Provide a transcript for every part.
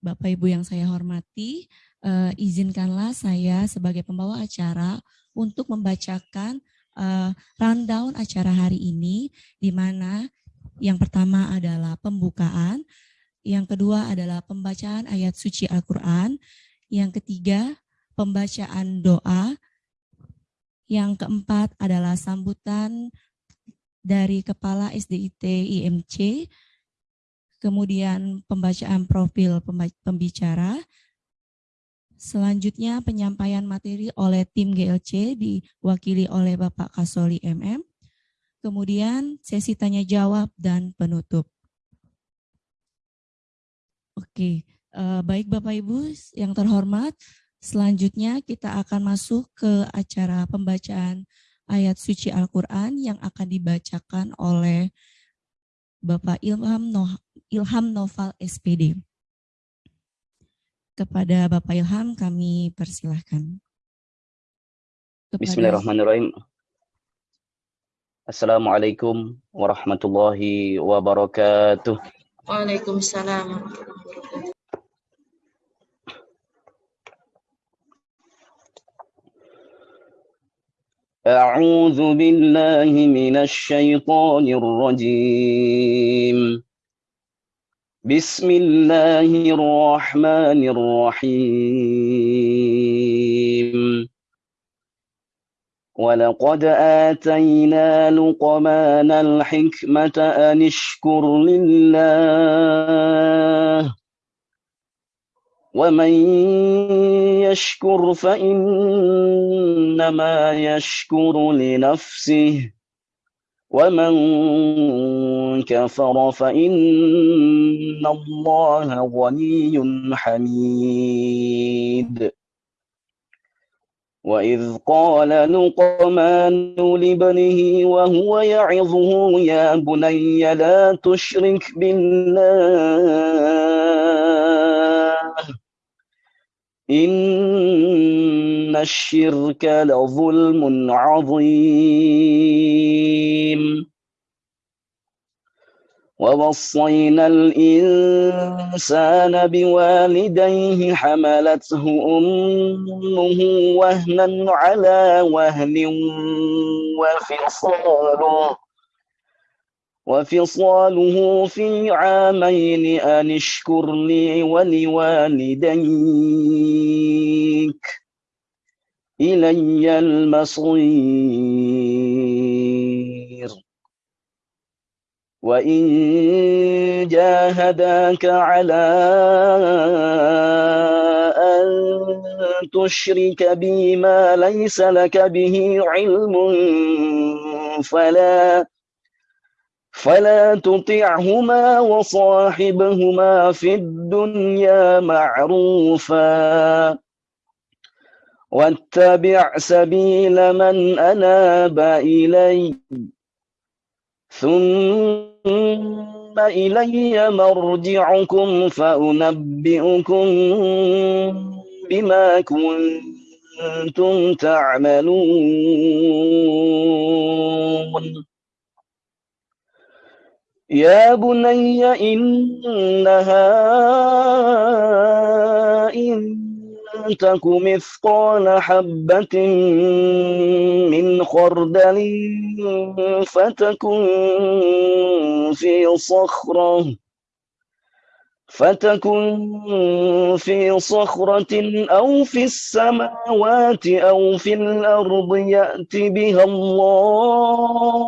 Bapak Ibu yang saya hormati, uh, izinkanlah saya sebagai pembawa acara untuk membacakan uh, rundown acara hari ini, di mana yang pertama adalah pembukaan, yang kedua adalah pembacaan ayat suci Al-Quran, yang ketiga pembacaan doa, yang keempat adalah sambutan dari Kepala SDIT IMC, kemudian pembacaan profil pembicara, selanjutnya penyampaian materi oleh tim GLC diwakili oleh Bapak Kasoli MM, kemudian sesi tanya jawab dan penutup. Oke, eh, baik Bapak Ibu yang terhormat, selanjutnya kita akan masuk ke acara pembacaan ayat suci Al-Quran yang akan dibacakan oleh Bapak Ilham, no Ilham Noval SPD. Kepada Bapak Ilham kami persilahkan. Kepada... Bismillahirrahmanirrahim. Assalamualaikum warahmatullahi wabarakatuh. Waalaikumsalam warahmatullahi wabarakatuh. أعوذ بالله من الشيطان الرجيم. بسم الله الرحمن الرحيم. ولقد آتينا لقمان الحكمة أن اشكر لله. ومن يشكر فإنما يشكر لنفسه ومن كفر فإن الله غني حميد وإذ قال لقمان لابنه وهو يعظه يا بني لا تشرك بالله إن الشرك لظلم عظيم. ووصينا الإنسان بوالديه حملته أمه وهنا على وهن وفصاله وفصاله في عامين أن اشكر لي ولوالديك إلي المصير. وإن جاهداك على أن تشرك بي ما ليس لك به علم فلا فلا تطعهما وصاحبهما في الدنيا معروفا. واتبع سبيل من أناب إلي. ثم إلي مرجعكم فأنبئكم بما كنتم تعملون. يا بني إنها إن تك مثقال حبة من خردل فتكن في صخرة فتكن في صخرة أو في السماوات أو في الأرض يأت بها الله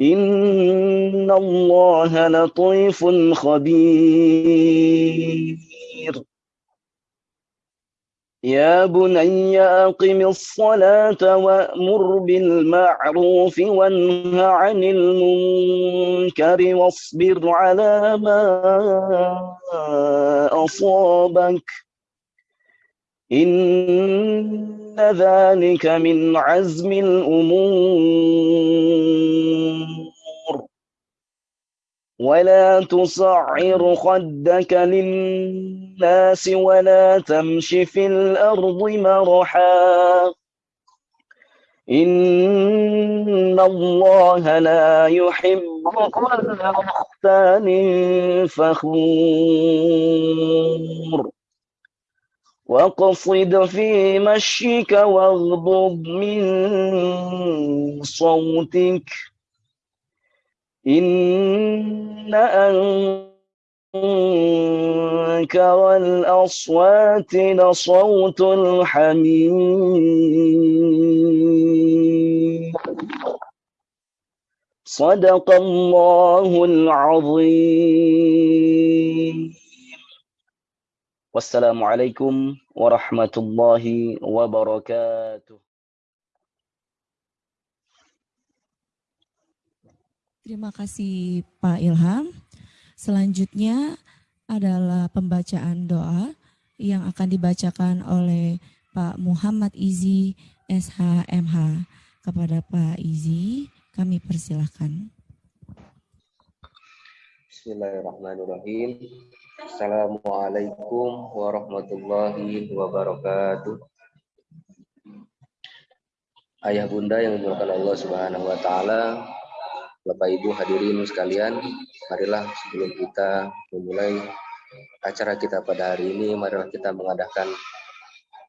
إن الله لطيف خبير. يا بني أقم الصلاة وأمر بالمعروف وانه عن المنكر واصبر على ما أصابك. إن ذلك من عزم الأمور. ولا تصعر خدك للناس ولا تمش في الأرض مرحا. إن الله لا يحب كل مختال فخور واقصد في مشيك واغضض من صوتك إن أنكر الأصوات لصوت الحمير صدق الله العظيم Wassalamualaikum warahmatullahi wabarakatuh. Terima kasih Pak Ilham. Selanjutnya adalah pembacaan doa yang akan dibacakan oleh Pak Muhammad Izi SHMH. Kepada Pak Izi, kami persilahkan. Bismillahirrahmanirrahim. Assalamualaikum warahmatullahi wabarakatuh. Ayah bunda yang dimuliakan Allah Subhanahu wa taala, Bapak Ibu hadirin sekalian, marilah sebelum kita memulai acara kita pada hari ini, marilah kita mengadakan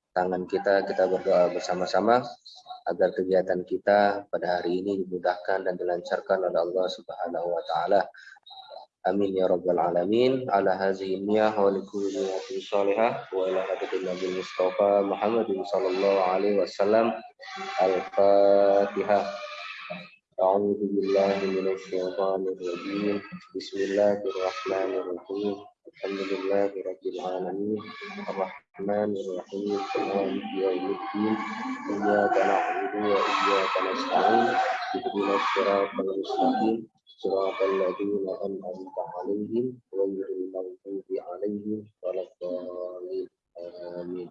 tangan kita, kita berdoa bersama-sama agar kegiatan kita pada hari ini dimudahkan dan dilancarkan oleh Allah Subhanahu wa taala. Amin ya rabbal alamin. Ala hadzihi niyah wa likulli niyatin shalihah wa ila hadratin Nabi Mustafa Muhammadin sallallahu alaihi wasallam. Al-Fatihah. A'udzu billahi minasy syaithanir rajim. Bismillahirrahmanirrahim. Alhamdulillahi rabbil alamin. Arrahmanir rahim. Maliki yaumiddin. Iyyaka na'budu wa iyyaka nasta'in. Ihdinas siratal mustaqim. نستعين اهدنا الصراط المستقيم صراط الذين أنعمت عليهم غير المغضوب عليهم ولا الضالين آمين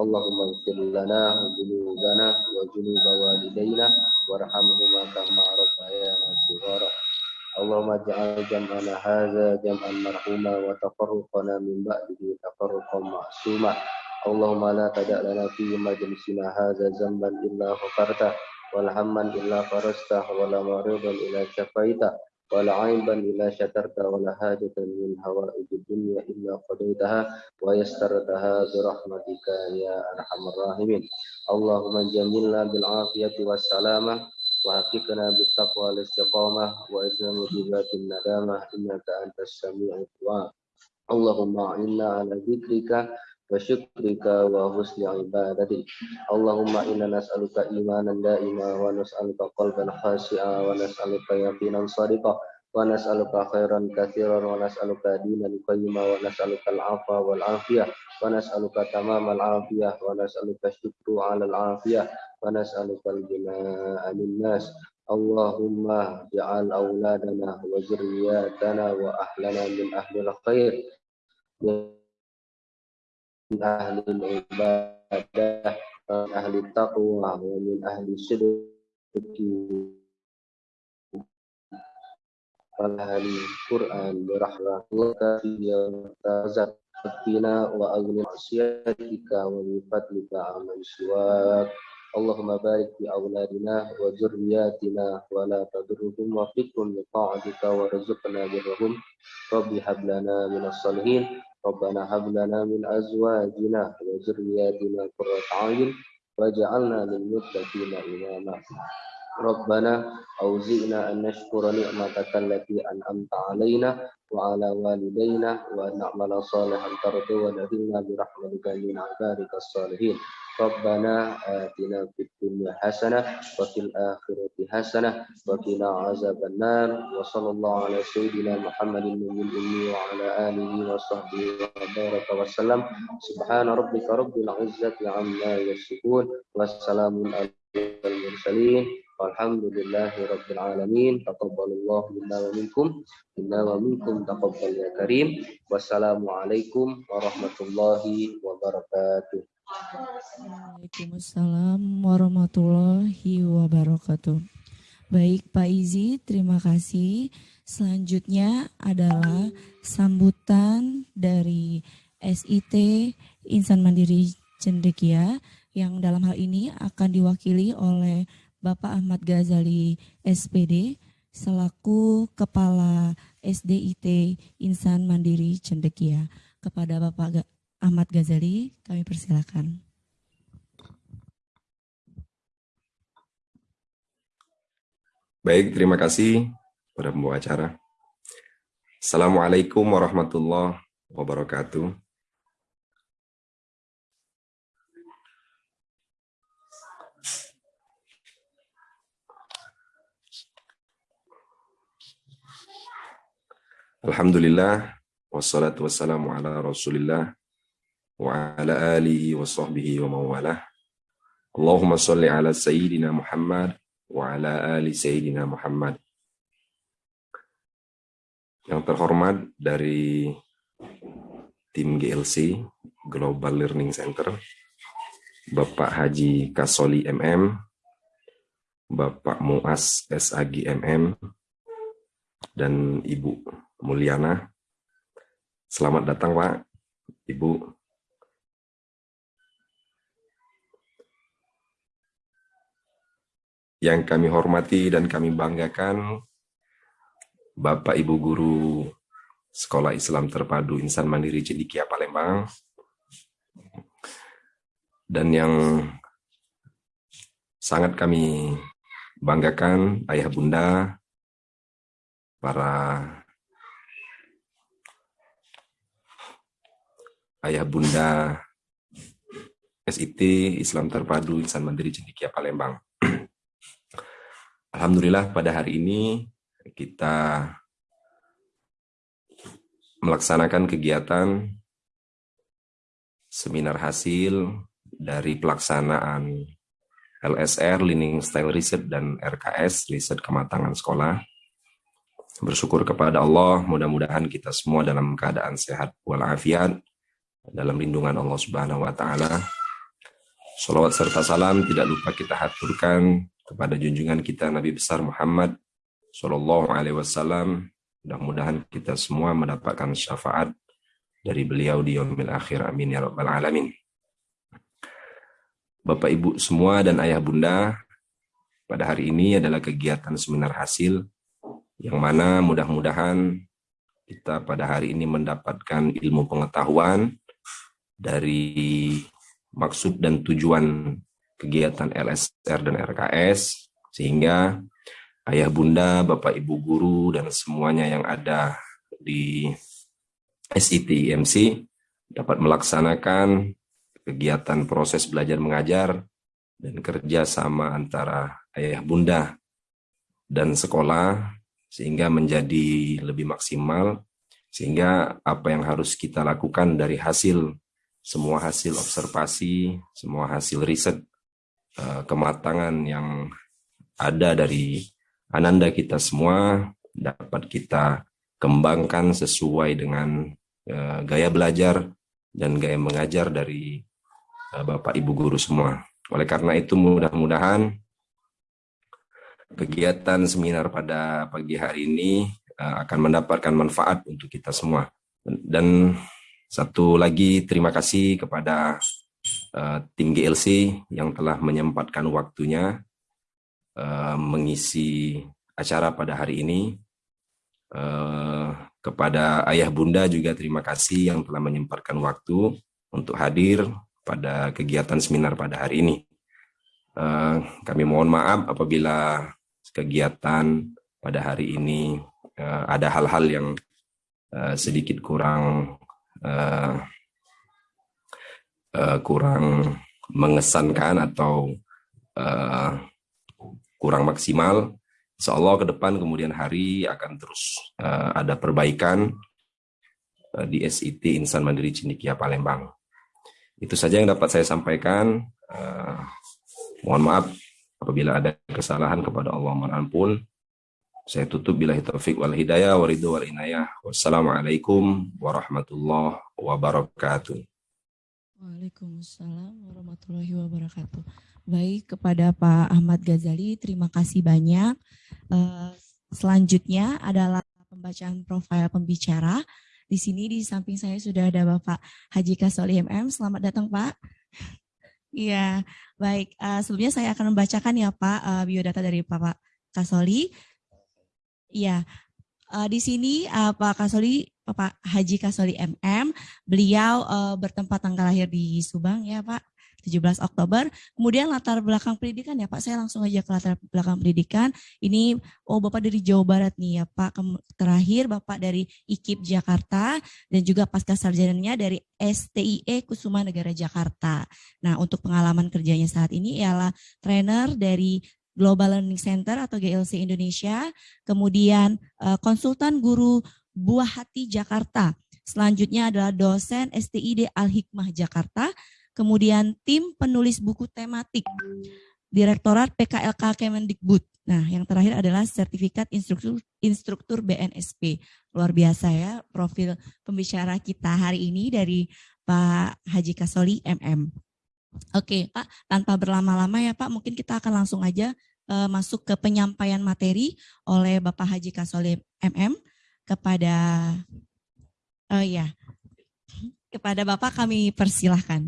اللهم اغفر لنا ذنوبنا وذنوب والدينا وارحمهما كما ربيانا صغارا اللهم اجعل جمعنا هذا جمعا مرحوما وتفرقنا من بعده تفرقا معصوما اللهم لا تدع لنا في مجلسنا هذا ذنبا الا غفرته ولا هما الا فرجته ولا مريضا الا شفيته ولا عيبا إلا شكرت ولا حاجة من هوائج الدنيا إلا قضيتها ويسرتها برحمتك يا أرحم الراحمين اللهم جملنا بالعافية والسلامة وحققنا بالتقوى والاستقامة وإذن مجيبات الندامة إنك أنت السميع الدعاء اللهم أعنا على ذكرك وشكرك وحسن عبادتك اللهم إنا نسألك إيمانا دائما ونسألك قلبا خاشعا ونسألك يقينا صادقا ونسألك خيرا كثيرا ونسألك دينا قيما ونسألك العفو والعافية ونسألك تمام العافية ونسألك الشكر على العافية ونسألك الجناء للناس اللهم اجعل أولادنا وذرياتنا وأهلنا من أهل الخير من أهل العبادة من أهل التقوى ومن أهل الصدق وأهل القرآن برحمتك يا تزك فينا وأغن معصيتك ومن فضلك عمن سواك اللهم بارك في أولادنا وذرياتنا ولا تضرهم وفقهم لطاعتك وارزقنا برهم رب هب لنا من الصالحين ربنا هب لنا من أزواجنا وذرياتنا قرة أعين واجعلنا للمتقين إماما. ربنا أوزئنا أن نشكر نعمتك التي أنعمت علينا وعلى والدينا وأن نعمل صالحا ترضى ونهلنا برحمتك من عبادك الصالحين. ربنا آتنا في الدنيا حسنة وفي الآخرة حسنة وقنا عذاب النار. وصلى الله على سيدنا محمد النبي الأمي وعلى آله وصحبه وبارك وسلم. سبحان ربك رب العزة عما يصفون. والسلام على المرسلين. Walhamdulillahi rabbil alamin. Taqabbalallahu minna wa minkum. Inna wa minkum taqabbal ya karim. Wassalamualaikum warahmatullahi wabarakatuh. Waalaikumsalam warahmatullahi wabarakatuh. Baik Pak Izi, terima kasih. Selanjutnya adalah sambutan dari SIT Insan Mandiri Cendekia yang dalam hal ini akan diwakili oleh Bapak Ahmad Ghazali SPD selaku Kepala SDIT Insan Mandiri Cendekia. Kepada Bapak Ahmad Ghazali kami persilakan. Baik, terima kasih pada pembawa acara. Assalamualaikum warahmatullahi wabarakatuh. Alhamdulillah, wassalatu wassalamu ala rasulillah, wa ala alihi wa sahbihi wa mawalah. Allahumma salli ala Sayyidina Muhammad wa ala ali Sayyidina Muhammad. Yang terhormat dari tim GLC, Global Learning Center, Bapak Haji Kasoli MM, Bapak Muas SAG MM, dan Ibu Mulyana. Selamat datang Pak, Ibu. Yang kami hormati dan kami banggakan, Bapak Ibu Guru Sekolah Islam Terpadu Insan Mandiri Cendikia Palembang, dan yang sangat kami banggakan ayah bunda, para ayah bunda SIT Islam Terpadu Insan Mandiri Cendikia Palembang. Alhamdulillah pada hari ini kita melaksanakan kegiatan seminar hasil dari pelaksanaan LSR, Learning Style Research, dan RKS, Riset Kematangan Sekolah. Bersyukur kepada Allah, mudah-mudahan kita semua dalam keadaan sehat walafiat, dalam lindungan Allah Subhanahu wa taala. Salawat serta salam tidak lupa kita haturkan kepada junjungan kita Nabi besar Muhammad Sallallahu alaihi wasallam. Mudah-mudahan kita semua mendapatkan syafaat dari beliau di yaumil akhir. Amin ya rabbal alamin. Bapak Ibu semua dan ayah bunda, pada hari ini adalah kegiatan seminar hasil yang mana mudah-mudahan kita pada hari ini mendapatkan ilmu pengetahuan dari maksud dan tujuan kegiatan LSR dan RKS, sehingga ayah bunda, bapak ibu guru, dan semuanya yang ada di SIT IMC dapat melaksanakan kegiatan proses belajar mengajar dan kerja sama antara ayah bunda dan sekolah sehingga menjadi lebih maksimal sehingga apa yang harus kita lakukan dari hasil semua hasil observasi, semua hasil riset, uh, kematangan yang ada dari ananda kita semua dapat kita kembangkan sesuai dengan uh, gaya belajar dan gaya mengajar dari uh, Bapak Ibu guru semua. Oleh karena itu mudah-mudahan kegiatan seminar pada pagi hari ini akan mendapatkan manfaat untuk kita semua. Dan satu lagi terima kasih kepada uh, tim GLC yang telah menyempatkan waktunya uh, mengisi acara pada hari ini. Uh, kepada ayah bunda juga terima kasih yang telah menyempatkan waktu untuk hadir pada kegiatan seminar pada hari ini. Uh, kami mohon maaf apabila kegiatan pada hari ini uh, ada hal-hal yang uh, sedikit kurang uh, uh, kurang mengesankan atau uh, kurang maksimal. Insya Allah ke depan kemudian hari akan terus uh, ada perbaikan uh, di SIT Insan Mandiri Cendikia Palembang. Itu saja yang dapat saya sampaikan. Uh, mohon maaf Apabila ada kesalahan kepada Allah mohon ampun. Saya tutup bila taufik wal hidayah wa ridho wal inayah. Wassalamualaikum warahmatullahi wabarakatuh. Waalaikumsalam warahmatullahi wabarakatuh. Baik kepada Pak Ahmad Ghazali, terima kasih banyak. Uh, selanjutnya adalah pembacaan profil pembicara. Di sini di samping saya sudah ada Bapak Haji Kasoli MM. Selamat datang Pak. Iya, baik. Uh, sebelumnya saya akan membacakan ya Pak uh, biodata dari Bapak Kasoli. Iya, uh, di sini uh, Pak Kasoli, Bapak Haji Kasoli MM, beliau uh, bertempat tanggal lahir di Subang ya Pak, 17 Oktober. Kemudian latar belakang pendidikan ya Pak, saya langsung aja ke latar belakang pendidikan. Ini, oh Bapak dari Jawa Barat nih ya Pak, terakhir Bapak dari IKIP Jakarta dan juga pasca sarjananya dari STIE Kusuma Negara Jakarta. Nah untuk pengalaman kerjanya saat ini ialah trainer dari Global Learning Center atau GLC Indonesia, kemudian uh, konsultan guru Buah Hati Jakarta. Selanjutnya adalah dosen STID Al-Hikmah Jakarta, kemudian tim penulis buku tematik, Direktorat PKLK Kemendikbud. Nah, yang terakhir adalah sertifikat instruktur, instruktur BNSP. Luar biasa ya profil pembicara kita hari ini dari Pak Haji Kasoli MM. Oke, Pak, tanpa berlama-lama ya Pak, mungkin kita akan langsung aja uh, masuk ke penyampaian materi oleh Bapak Haji Kasole MM kepada uh, ya kepada Bapak kami persilahkan.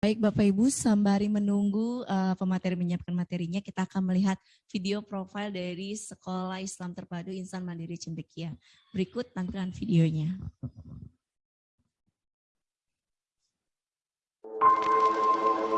Baik Bapak Ibu, sembari menunggu uh, pemateri menyiapkan materinya, kita akan melihat video profil dari Sekolah Islam Terpadu Insan Mandiri Cendekia. Berikut tampilan videonya. Thank you.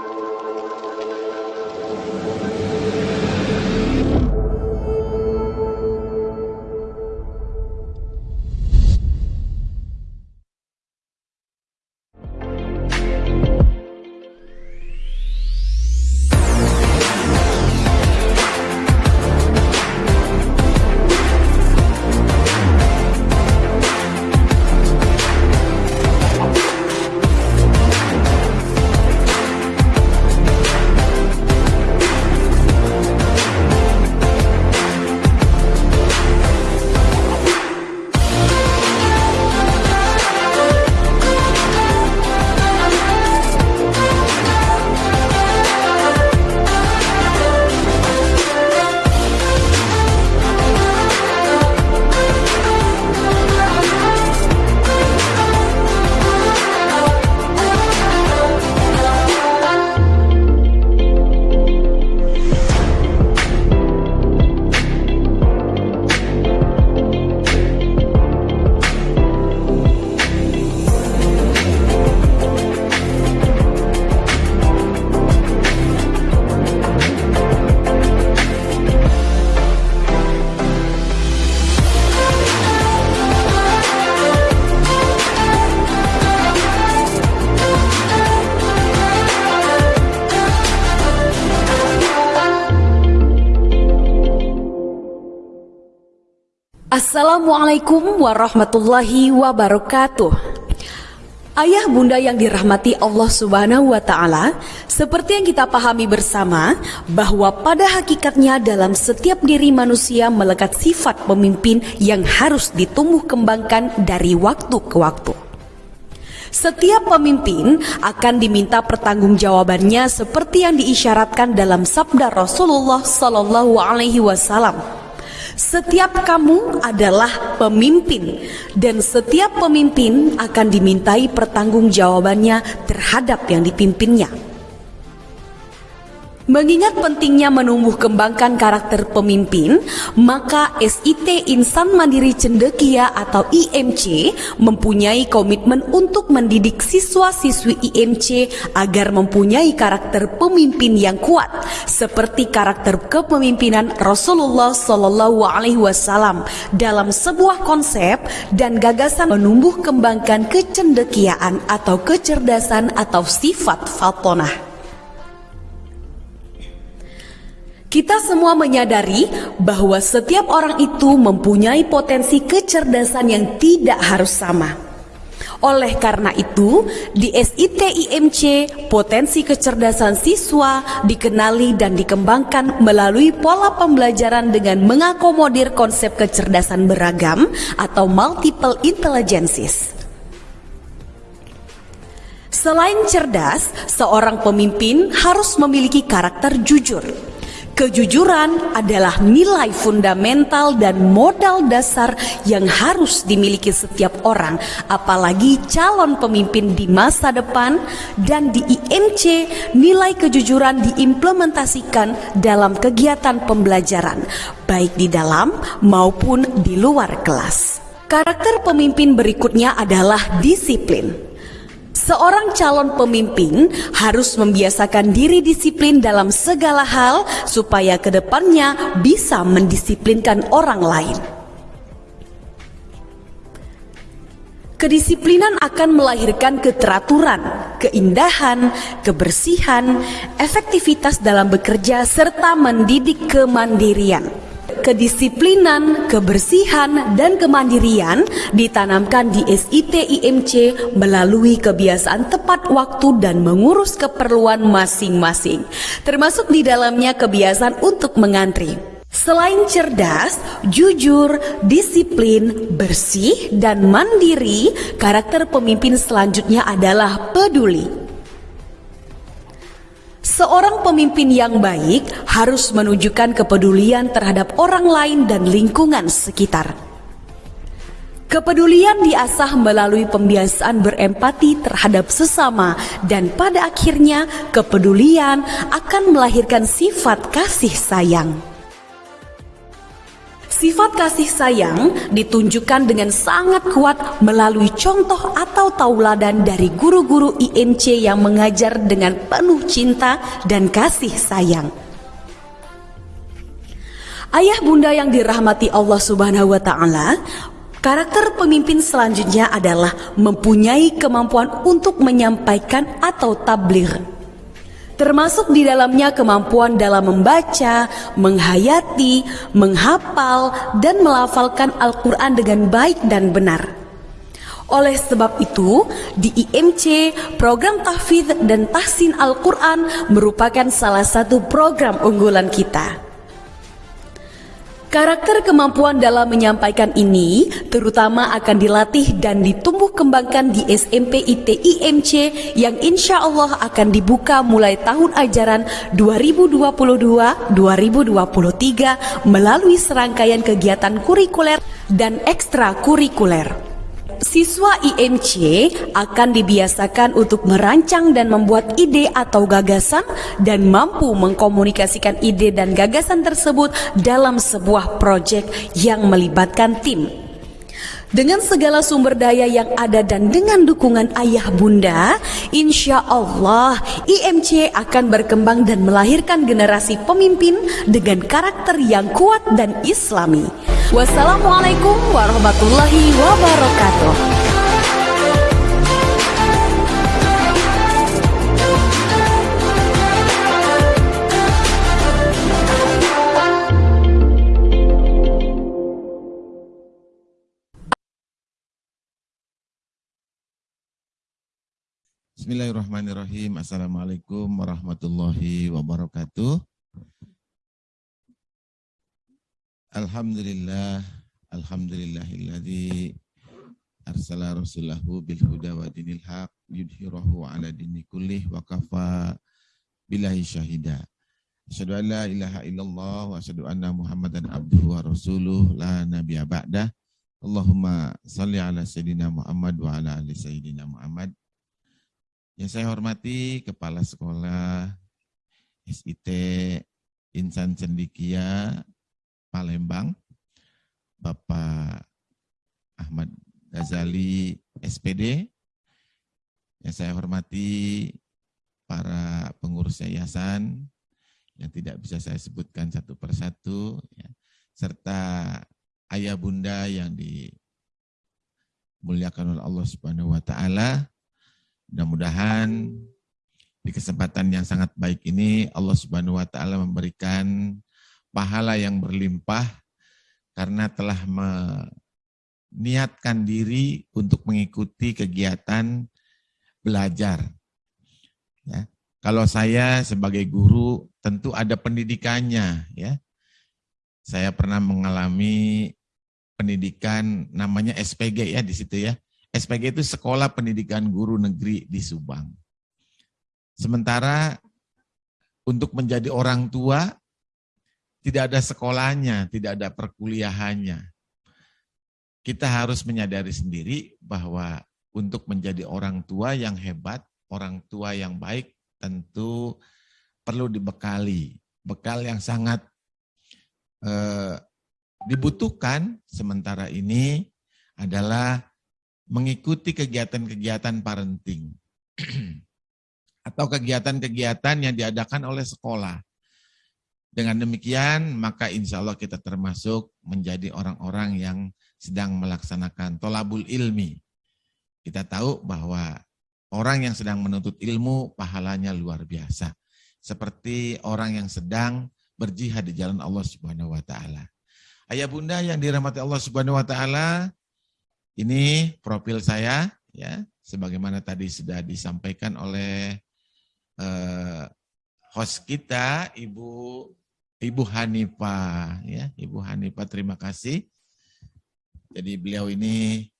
Assalamualaikum warahmatullahi wabarakatuh. Ayah bunda yang dirahmati Allah Subhanahu wa taala, seperti yang kita pahami bersama bahwa pada hakikatnya dalam setiap diri manusia melekat sifat pemimpin yang harus ditumbuh kembangkan dari waktu ke waktu. Setiap pemimpin akan diminta pertanggungjawabannya seperti yang diisyaratkan dalam sabda Rasulullah sallallahu alaihi wasallam setiap kamu adalah pemimpin dan setiap pemimpin akan dimintai pertanggungjawabannya terhadap yang dipimpinnya. Mengingat pentingnya menumbuh kembangkan karakter pemimpin, maka SIT Insan Mandiri Cendekia atau IMC mempunyai komitmen untuk mendidik siswa-siswi IMC agar mempunyai karakter pemimpin yang kuat, seperti karakter kepemimpinan Rasulullah Shallallahu Alaihi Wasallam dalam sebuah konsep dan gagasan menumbuh kembangkan kecendekiaan atau kecerdasan atau sifat faltonah. Kita semua menyadari bahwa setiap orang itu mempunyai potensi kecerdasan yang tidak harus sama. Oleh karena itu, di SIT IMC, potensi kecerdasan siswa dikenali dan dikembangkan melalui pola pembelajaran dengan mengakomodir konsep kecerdasan beragam atau multiple intelligences. Selain cerdas, seorang pemimpin harus memiliki karakter jujur. Kejujuran adalah nilai fundamental dan modal dasar yang harus dimiliki setiap orang, apalagi calon pemimpin di masa depan. Dan di IMC, nilai kejujuran diimplementasikan dalam kegiatan pembelajaran, baik di dalam maupun di luar kelas. Karakter pemimpin berikutnya adalah disiplin. Seorang calon pemimpin harus membiasakan diri disiplin dalam segala hal supaya ke depannya bisa mendisiplinkan orang lain. Kedisiplinan akan melahirkan keteraturan, keindahan, kebersihan, efektivitas dalam bekerja, serta mendidik kemandirian kedisiplinan, kebersihan, dan kemandirian ditanamkan di SIT IMC melalui kebiasaan tepat waktu dan mengurus keperluan masing-masing, termasuk di dalamnya kebiasaan untuk mengantri. Selain cerdas, jujur, disiplin, bersih, dan mandiri, karakter pemimpin selanjutnya adalah peduli. Seorang pemimpin yang baik harus menunjukkan kepedulian terhadap orang lain dan lingkungan sekitar. Kepedulian diasah melalui pembiasaan berempati terhadap sesama dan pada akhirnya kepedulian akan melahirkan sifat kasih sayang. Sifat kasih sayang ditunjukkan dengan sangat kuat melalui contoh atau tauladan dari guru-guru IMC yang mengajar dengan penuh cinta dan kasih sayang. Ayah bunda yang dirahmati Allah Subhanahu wa taala, karakter pemimpin selanjutnya adalah mempunyai kemampuan untuk menyampaikan atau tabligh termasuk di dalamnya kemampuan dalam membaca, menghayati, menghafal, dan melafalkan Al-Quran dengan baik dan benar. Oleh sebab itu, di IMC, program tahfidz dan tahsin Al-Quran merupakan salah satu program unggulan kita. Karakter kemampuan dalam menyampaikan ini terutama akan dilatih dan ditumbuh kembangkan di SMP ITIMC yang insya Allah akan dibuka mulai tahun ajaran 2022-2023 melalui serangkaian kegiatan kurikuler dan ekstrakurikuler. Siswa IMC akan dibiasakan untuk merancang dan membuat ide atau gagasan dan mampu mengkomunikasikan ide dan gagasan tersebut dalam sebuah proyek yang melibatkan tim. Dengan segala sumber daya yang ada dan dengan dukungan ayah bunda, insya Allah IMC akan berkembang dan melahirkan generasi pemimpin dengan karakter yang kuat dan islami. Wassalamualaikum warahmatullahi wabarakatuh. Bismillahirrahmanirrahim. Assalamualaikum warahmatullahi wabarakatuh. Alhamdulillah, alhamdulillahilladzi arsala rasulahu bil huda wa dinil haq yudhirahu ala dini kullih wa kafa billahi syahida. Asyhadu an la ilaha illallah wa asyhadu anna Muhammadan abduhu wa rasuluh la nabiyya ba'dah. Allahumma salli ala sayyidina Muhammad wa ala ali sayyidina Muhammad. Yang saya hormati Kepala Sekolah SIT Insan Cendikia Palembang, Bapak Ahmad Ghazali SPD. Yang saya hormati para pengurus yayasan yang tidak bisa saya sebutkan satu persatu, ya, serta ayah bunda yang dimuliakan oleh Allah Subhanahu wa taala Mudah-mudahan di kesempatan yang sangat baik ini Allah Subhanahu wa taala memberikan pahala yang berlimpah karena telah niatkan diri untuk mengikuti kegiatan belajar. Ya. Kalau saya sebagai guru tentu ada pendidikannya ya. Saya pernah mengalami pendidikan namanya SPG ya di situ ya. SPG itu Sekolah Pendidikan Guru Negeri di Subang. Sementara untuk menjadi orang tua tidak ada sekolahnya, tidak ada perkuliahannya. Kita harus menyadari sendiri bahwa untuk menjadi orang tua yang hebat, orang tua yang baik tentu perlu dibekali. Bekal yang sangat eh, dibutuhkan sementara ini adalah mengikuti kegiatan-kegiatan parenting atau kegiatan-kegiatan yang diadakan oleh sekolah. Dengan demikian, maka insya Allah kita termasuk menjadi orang-orang yang sedang melaksanakan tolabul ilmi. Kita tahu bahwa orang yang sedang menuntut ilmu, pahalanya luar biasa. Seperti orang yang sedang berjihad di jalan Allah Subhanahu wa taala. Ayah Bunda yang dirahmati Allah Subhanahu wa taala, ini profil saya ya, sebagaimana tadi sudah disampaikan oleh eh, host kita Ibu Ibu Hanifah ya, Ibu Hanifah terima kasih. Jadi beliau ini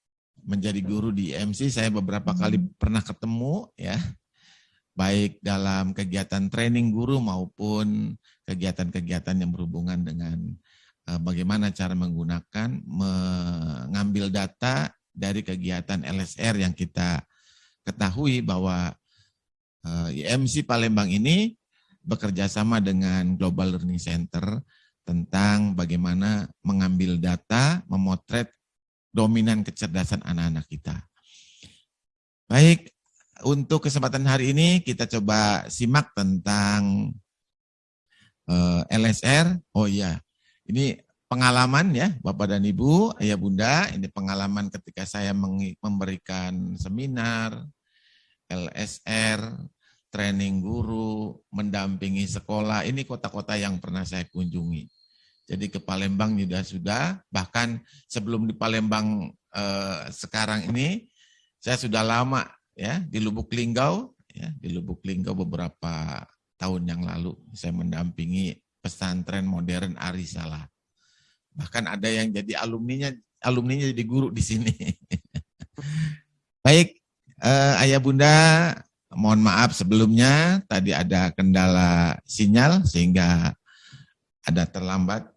menjadi guru di MC saya beberapa kali pernah ketemu ya. Baik dalam kegiatan training guru maupun kegiatan-kegiatan yang berhubungan dengan uh, bagaimana cara menggunakan mengambil data dari kegiatan LSR yang kita ketahui bahwa uh, IMC Palembang ini bekerja sama dengan Global Learning Center tentang bagaimana mengambil data, memotret dominan kecerdasan anak-anak kita. Baik, untuk kesempatan hari ini kita coba simak tentang eh, LSR. Oh iya, ini pengalaman ya Bapak dan Ibu, Ayah Bunda, ini pengalaman ketika saya memberikan seminar, LSR, training guru, mendampingi sekolah. Ini kota-kota yang pernah saya kunjungi. Jadi ke Palembang juga sudah, bahkan sebelum di Palembang eh, sekarang ini, saya sudah lama ya di Lubuk Linggau, ya di Lubuk Linggau beberapa tahun yang lalu saya mendampingi pesantren modern Arisala. Bahkan ada yang jadi alumninya, alumninya jadi guru di sini. Baik, eh, ayah bunda Mohon maaf sebelumnya tadi ada kendala sinyal sehingga ada terlambat.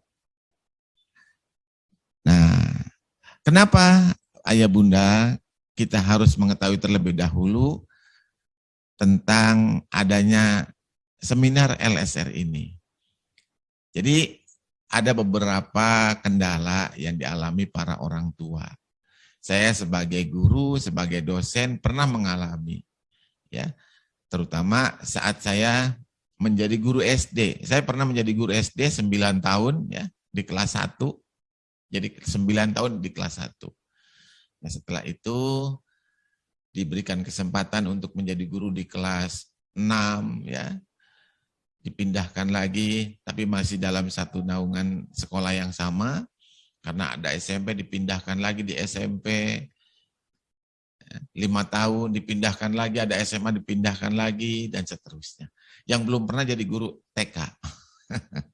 Nah, kenapa ayah bunda kita harus mengetahui terlebih dahulu tentang adanya seminar LSR ini. Jadi ada beberapa kendala yang dialami para orang tua. Saya sebagai guru, sebagai dosen pernah mengalami ya terutama saat saya menjadi guru SD. Saya pernah menjadi guru SD 9 tahun ya di kelas 1. Jadi 9 tahun di kelas 1. Nah, setelah itu diberikan kesempatan untuk menjadi guru di kelas 6 ya. Dipindahkan lagi tapi masih dalam satu naungan sekolah yang sama karena ada SMP dipindahkan lagi di SMP lima tahun dipindahkan lagi, ada SMA dipindahkan lagi, dan seterusnya. Yang belum pernah jadi guru TK.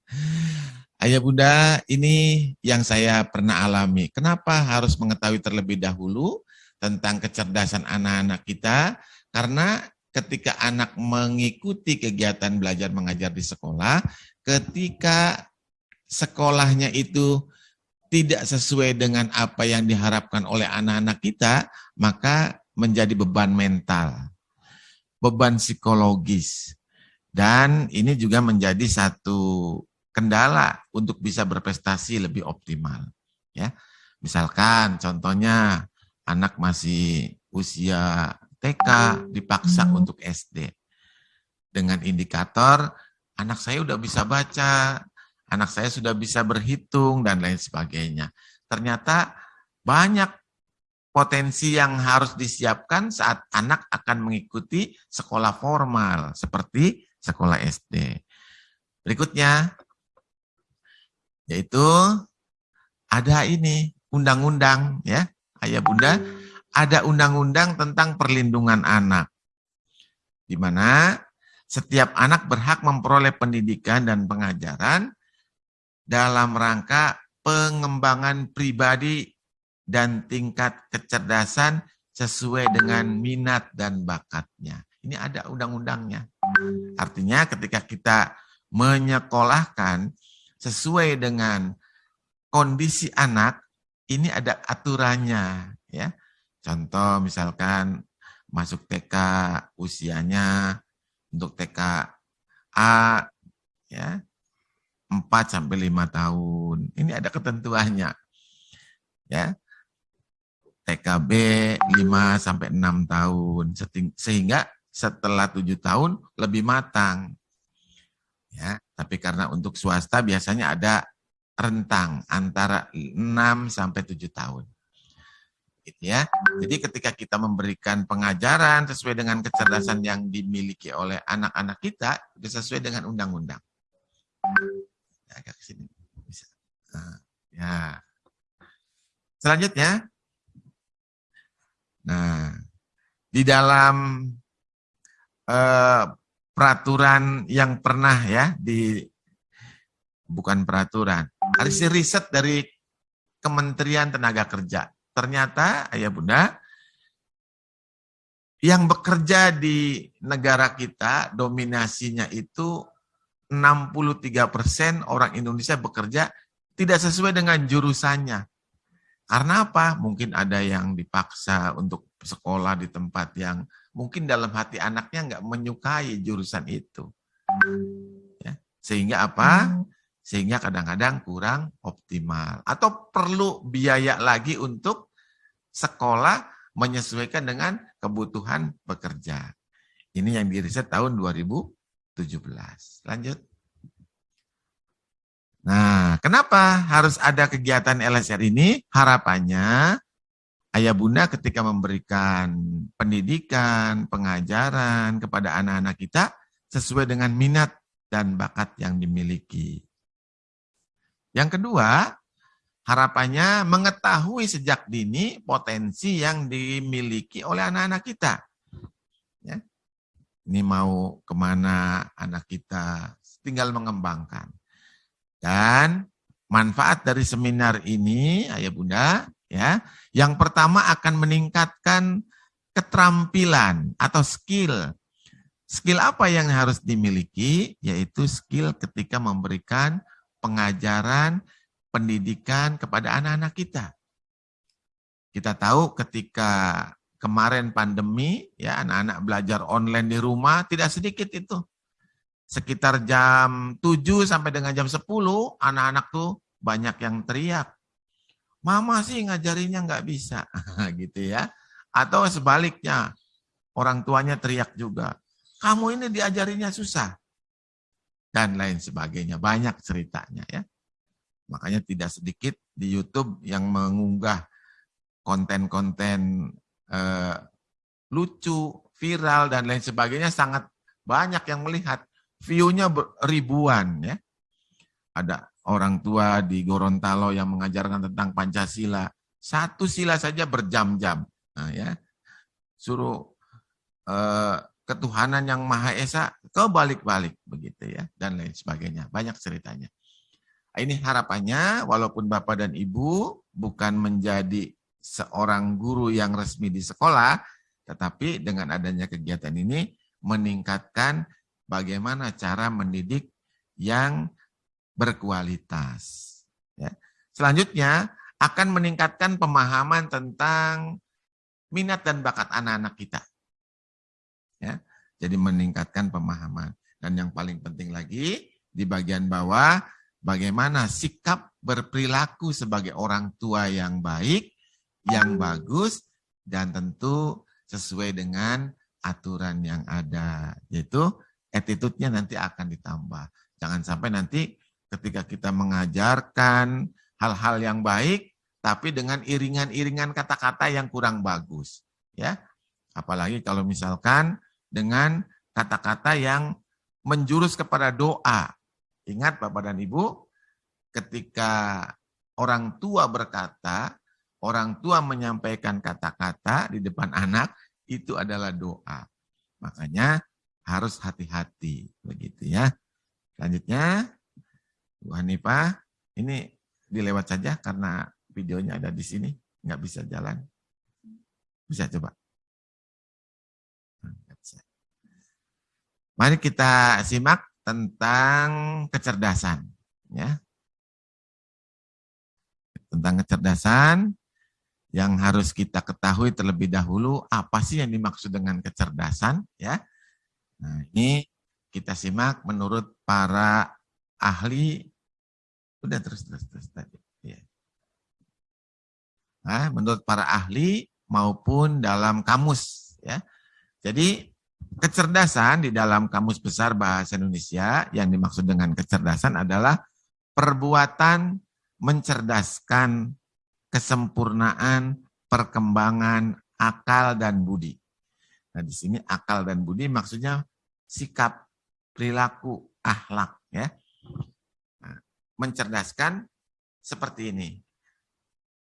Ayah bunda, ini yang saya pernah alami. Kenapa harus mengetahui terlebih dahulu tentang kecerdasan anak-anak kita? Karena ketika anak mengikuti kegiatan belajar mengajar di sekolah, ketika sekolahnya itu tidak sesuai dengan apa yang diharapkan oleh anak-anak kita, maka menjadi beban mental, beban psikologis. Dan ini juga menjadi satu kendala untuk bisa berprestasi lebih optimal. Ya, Misalkan contohnya anak masih usia TK dipaksa hmm. untuk SD. Dengan indikator anak saya udah bisa baca, anak saya sudah bisa berhitung, dan lain sebagainya. Ternyata banyak potensi yang harus disiapkan saat anak akan mengikuti sekolah formal, seperti sekolah SD. Berikutnya, yaitu ada ini, undang-undang ya, Ayah Bunda, ada undang-undang tentang perlindungan anak. Di mana setiap anak berhak memperoleh pendidikan dan pengajaran dalam rangka pengembangan pribadi dan tingkat kecerdasan sesuai dengan minat dan bakatnya. Ini ada undang-undangnya. Artinya ketika kita menyekolahkan sesuai dengan kondisi anak, ini ada aturannya. ya. Contoh misalkan masuk TK usianya untuk TK A ya 4 sampai 5 tahun. Ini ada ketentuannya. Ya. TKB 5 sampai 6 tahun sehingga setelah 7 tahun lebih matang. Ya, tapi karena untuk swasta biasanya ada rentang antara 6 sampai 7 tahun. Gitu ya. Jadi ketika kita memberikan pengajaran sesuai dengan kecerdasan yang dimiliki oleh anak-anak kita, sesuai dengan undang-undang. Ya, agak ke sini. Bisa. Nah, ya. Selanjutnya, Nah, di dalam eh, peraturan yang pernah ya di bukan peraturan, hasil riset dari Kementerian Tenaga Kerja. Ternyata ayah bunda yang bekerja di negara kita dominasinya itu 63 persen orang Indonesia bekerja tidak sesuai dengan jurusannya. Karena apa? Mungkin ada yang dipaksa untuk sekolah di tempat yang mungkin dalam hati anaknya nggak menyukai jurusan itu. Ya. Sehingga apa? Sehingga kadang-kadang kurang optimal. Atau perlu biaya lagi untuk sekolah menyesuaikan dengan kebutuhan bekerja. Ini yang diriset tahun 2017. Lanjut. Nah, kenapa harus ada kegiatan LSR ini? Harapannya ayah bunda ketika memberikan pendidikan, pengajaran kepada anak-anak kita sesuai dengan minat dan bakat yang dimiliki. Yang kedua, harapannya mengetahui sejak dini potensi yang dimiliki oleh anak-anak kita. Ya. Ini mau ke mana anak kita, tinggal mengembangkan. Dan manfaat dari seminar ini, ayah bunda, ya, yang pertama akan meningkatkan keterampilan atau skill. Skill apa yang harus dimiliki? Yaitu skill ketika memberikan pengajaran, pendidikan kepada anak-anak kita. Kita tahu ketika kemarin pandemi, ya anak-anak belajar online di rumah, tidak sedikit itu sekitar jam 7 sampai dengan jam 10, anak-anak tuh banyak yang teriak. Mama sih ngajarinya nggak bisa, gitu ya. Atau sebaliknya, orang tuanya teriak juga. Kamu ini diajarinya susah. Dan lain sebagainya. Banyak ceritanya ya. Makanya tidak sedikit di YouTube yang mengunggah konten-konten eh, lucu, viral, dan lain sebagainya sangat banyak yang melihat view-nya ribuan ya. Ada orang tua di Gorontalo yang mengajarkan tentang Pancasila. Satu sila saja berjam-jam. Nah, ya. Suruh eh, ketuhanan yang Maha Esa ke balik-balik begitu ya dan lain sebagainya. Banyak ceritanya. Ini harapannya walaupun Bapak dan Ibu bukan menjadi seorang guru yang resmi di sekolah, tetapi dengan adanya kegiatan ini meningkatkan bagaimana cara mendidik yang berkualitas. Ya. Selanjutnya akan meningkatkan pemahaman tentang minat dan bakat anak-anak kita. Ya. Jadi meningkatkan pemahaman. Dan yang paling penting lagi di bagian bawah bagaimana sikap berperilaku sebagai orang tua yang baik, yang bagus, dan tentu sesuai dengan aturan yang ada. Yaitu attitude-nya nanti akan ditambah. Jangan sampai nanti ketika kita mengajarkan hal-hal yang baik, tapi dengan iringan-iringan kata-kata yang kurang bagus. ya. Apalagi kalau misalkan dengan kata-kata yang menjurus kepada doa. Ingat Bapak dan Ibu, ketika orang tua berkata, orang tua menyampaikan kata-kata di depan anak itu adalah doa. Makanya harus hati-hati begitu ya. Selanjutnya Bu Hanifah, ini dilewat saja karena videonya ada di sini, nggak bisa jalan. Bisa coba. Mari kita simak tentang kecerdasan. Ya. Tentang kecerdasan yang harus kita ketahui terlebih dahulu apa sih yang dimaksud dengan kecerdasan. ya. Nah ini kita simak menurut para ahli. Udah terus terus terus tadi. Ya. Nah, menurut para ahli maupun dalam kamus. ya. Jadi Kecerdasan di dalam Kamus Besar Bahasa Indonesia yang dimaksud dengan kecerdasan adalah perbuatan mencerdaskan kesempurnaan perkembangan akal dan budi. Nah, di sini akal dan budi maksudnya sikap, perilaku, akhlak ya. Nah, mencerdaskan seperti ini.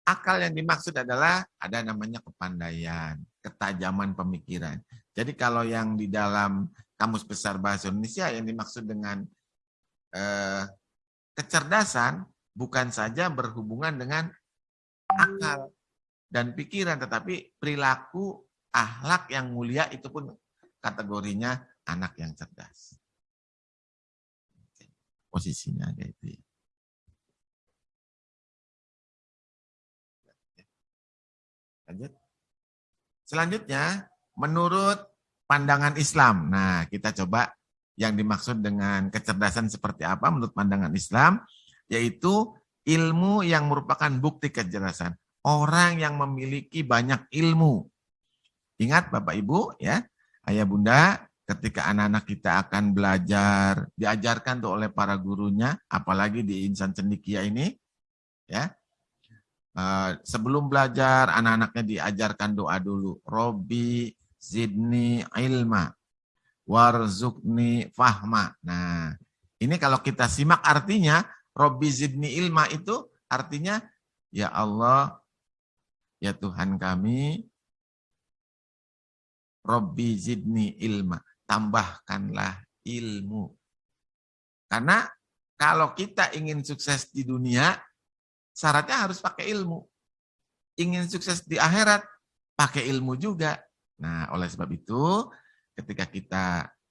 Akal yang dimaksud adalah ada namanya kepandaian, ketajaman pemikiran. Jadi kalau yang di dalam Kamus Besar Bahasa Indonesia yang dimaksud dengan eh, kecerdasan bukan saja berhubungan dengan akal dan pikiran, tetapi perilaku, akhlak yang mulia itu pun kategorinya anak yang cerdas. Posisinya ada itu ya. Lanjut. Selanjutnya, menurut pandangan Islam. Nah, kita coba yang dimaksud dengan kecerdasan seperti apa menurut pandangan Islam, yaitu ilmu yang merupakan bukti kecerdasan. Orang yang memiliki banyak ilmu. Ingat Bapak Ibu ya, Ayah Bunda, ketika anak-anak kita akan belajar, diajarkan tuh oleh para gurunya, apalagi di insan cendikia ini, ya, Uh, sebelum belajar, anak-anaknya diajarkan doa dulu. Robi zidni ilma, warzukni fahma. Nah, ini kalau kita simak artinya, Robi zidni ilma itu artinya, Ya Allah, ya Tuhan kami, Robi zidni ilma, tambahkanlah ilmu. Karena kalau kita ingin sukses di dunia, syaratnya harus pakai ilmu. Ingin sukses di akhirat, pakai ilmu juga. Nah, oleh sebab itu, ketika kita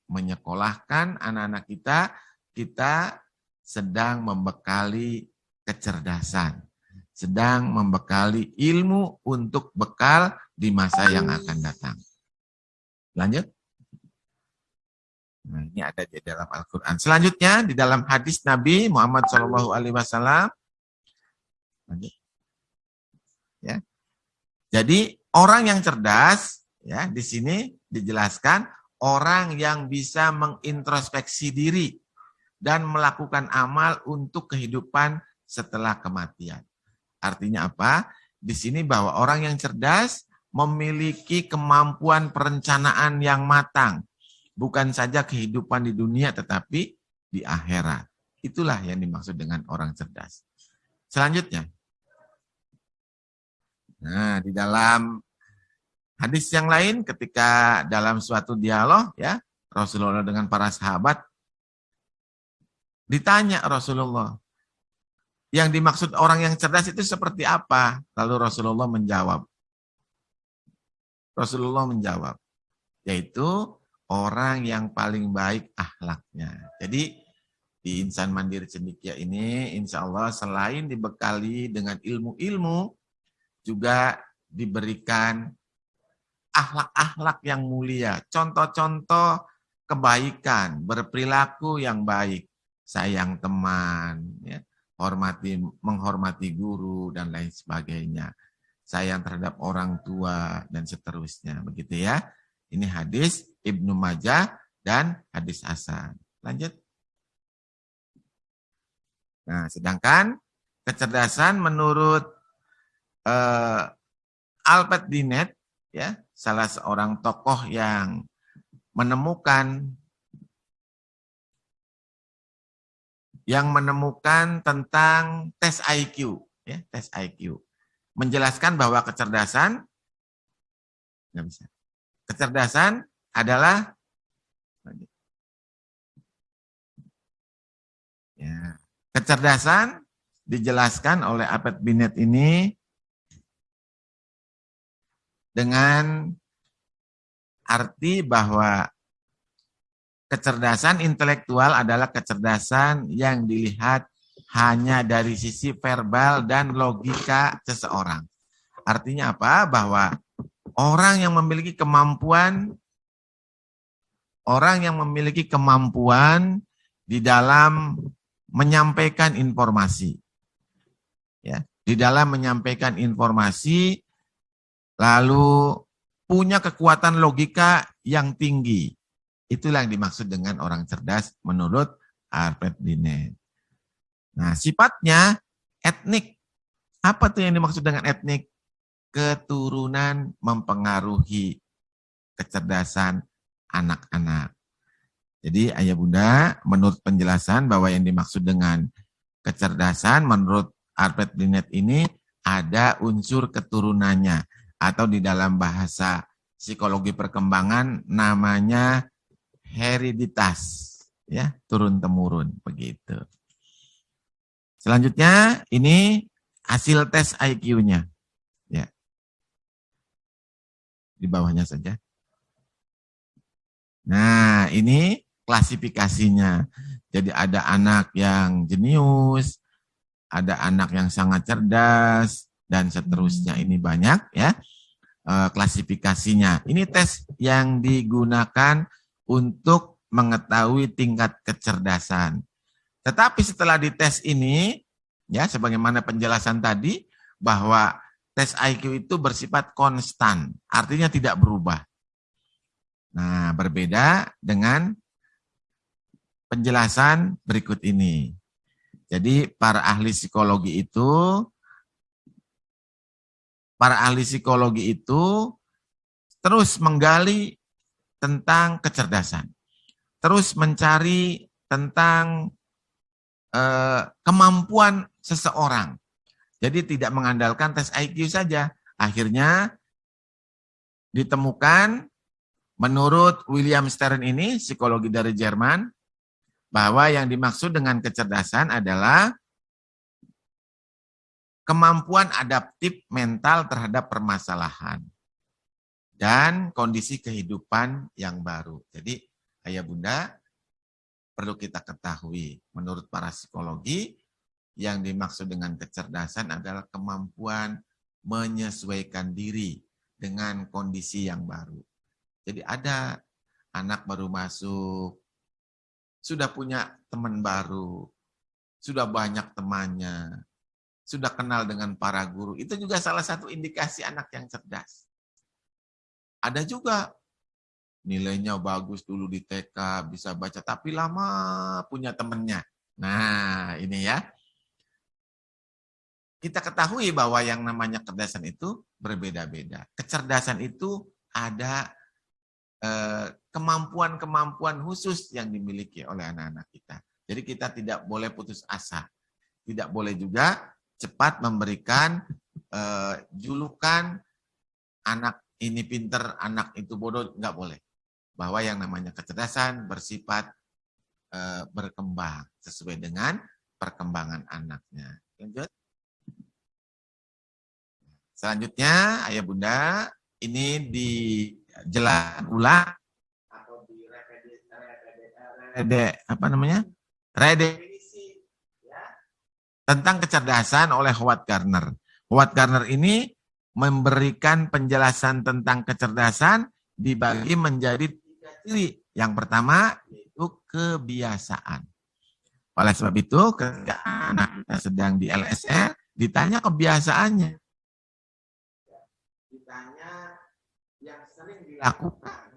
menyekolahkan anak-anak kita, kita sedang membekali kecerdasan, sedang membekali ilmu untuk bekal di masa yang akan datang. Lanjut. Nah, ini ada di dalam Al-Quran. Selanjutnya, di dalam hadis Nabi Muhammad SAW, Ya. Jadi orang yang cerdas ya di sini dijelaskan orang yang bisa mengintrospeksi diri dan melakukan amal untuk kehidupan setelah kematian. Artinya apa? Di sini bahwa orang yang cerdas memiliki kemampuan perencanaan yang matang. Bukan saja kehidupan di dunia tetapi di akhirat. Itulah yang dimaksud dengan orang cerdas. Selanjutnya, Nah, di dalam hadis yang lain ketika dalam suatu dialog ya Rasulullah dengan para sahabat ditanya Rasulullah yang dimaksud orang yang cerdas itu seperti apa? Lalu Rasulullah menjawab. Rasulullah menjawab, yaitu orang yang paling baik akhlaknya. Jadi di Insan Mandiri Cendikia ini insya Allah selain dibekali dengan ilmu-ilmu juga diberikan akhlak-akhlak yang mulia, contoh-contoh kebaikan, berperilaku yang baik, sayang teman, ya, hormati menghormati guru dan lain sebagainya, sayang terhadap orang tua dan seterusnya, begitu ya. Ini hadis Ibnu Majah dan hadis Hasan. Lanjut. Nah, sedangkan kecerdasan menurut uh, Albert Dinet ya salah seorang tokoh yang menemukan yang menemukan tentang tes IQ ya tes IQ menjelaskan bahwa kecerdasan nggak bisa. Kecerdasan adalah ya, kecerdasan dijelaskan oleh Abed Binet ini dengan arti bahwa kecerdasan intelektual adalah kecerdasan yang dilihat hanya dari sisi verbal dan logika seseorang. Artinya apa? Bahwa orang yang memiliki kemampuan orang yang memiliki kemampuan di dalam menyampaikan informasi. Ya, di dalam menyampaikan informasi lalu punya kekuatan logika yang tinggi. Itulah yang dimaksud dengan orang cerdas menurut Alfred Binet. Nah, sifatnya etnik. Apa tuh yang dimaksud dengan etnik? Keturunan mempengaruhi kecerdasan anak-anak. Jadi ayah bunda, menurut penjelasan bahwa yang dimaksud dengan kecerdasan menurut Alfred Binet ini ada unsur keturunannya atau di dalam bahasa psikologi perkembangan namanya hereditas ya turun temurun begitu. Selanjutnya ini hasil tes IQ-nya. Ya. Di bawahnya saja. Nah, ini klasifikasinya. Jadi ada anak yang jenius, ada anak yang sangat cerdas, dan seterusnya. Ini banyak ya eh, klasifikasinya. Ini tes yang digunakan untuk mengetahui tingkat kecerdasan. Tetapi setelah dites ini, ya sebagaimana penjelasan tadi, bahwa tes IQ itu bersifat konstan, artinya tidak berubah. Nah, berbeda dengan penjelasan berikut ini. Jadi para ahli psikologi itu para ahli psikologi itu terus menggali tentang kecerdasan. Terus mencari tentang eh, kemampuan seseorang. Jadi tidak mengandalkan tes IQ saja. Akhirnya ditemukan menurut William Stern ini, psikologi dari Jerman, bahwa yang dimaksud dengan kecerdasan adalah kemampuan adaptif mental terhadap permasalahan dan kondisi kehidupan yang baru. Jadi ayah bunda perlu kita ketahui. Menurut para psikologi, yang dimaksud dengan kecerdasan adalah kemampuan menyesuaikan diri dengan kondisi yang baru. Jadi ada anak baru masuk, sudah punya teman baru, sudah banyak temannya, sudah kenal dengan para guru. Itu juga salah satu indikasi anak yang cerdas. Ada juga nilainya bagus dulu di TK, bisa baca, tapi lama punya temennya. Nah, ini ya. Kita ketahui bahwa yang namanya kecerdasan itu berbeda-beda. Kecerdasan itu ada eh, kemampuan-kemampuan khusus yang dimiliki oleh anak-anak kita. Jadi kita tidak boleh putus asa. Tidak boleh juga cepat memberikan eh, julukan anak ini pinter, anak itu bodoh, nggak boleh bahwa yang namanya kecerdasan bersifat e, berkembang sesuai dengan perkembangan anaknya. Lanjut. Selanjutnya, ayah bunda, ini dijelaskan ulang atau di rede, apa namanya? Redefinisi ya, tentang kecerdasan oleh Howard Gardner. Howard Gardner ini memberikan penjelasan tentang kecerdasan dibagi menjadi ciri. Yang pertama itu kebiasaan. Oleh sebab itu ketika anak kita sedang di LSR, ditanya kebiasaannya. Ditanya yang sering dilakukan.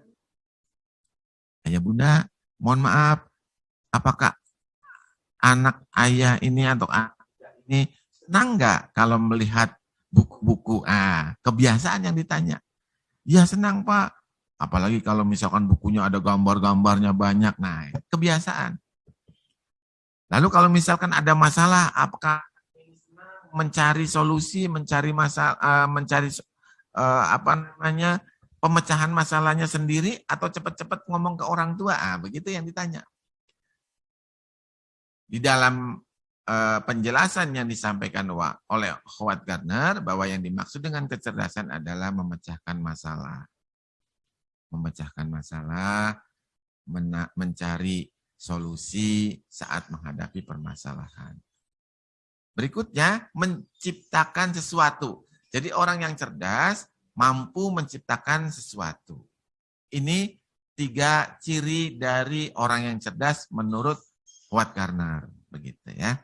Ayah bunda, mohon maaf, apakah anak ayah ini atau anak ini senang nggak kalau melihat buku-buku? Ah, kebiasaan yang ditanya. Ya senang pak, Apalagi kalau misalkan bukunya ada gambar-gambarnya banyak. Nah, kebiasaan. Lalu kalau misalkan ada masalah, apakah mencari solusi, mencari masalah, uh, mencari uh, apa namanya pemecahan masalahnya sendiri atau cepat-cepat ngomong ke orang tua? Ah, begitu yang ditanya. Di dalam uh, penjelasan yang disampaikan oleh Howard Gardner bahwa yang dimaksud dengan kecerdasan adalah memecahkan masalah. Memecahkan masalah, mencari solusi saat menghadapi permasalahan. Berikutnya, menciptakan sesuatu. Jadi orang yang cerdas mampu menciptakan sesuatu. Ini tiga ciri dari orang yang cerdas menurut Watt Garner. Begitu ya.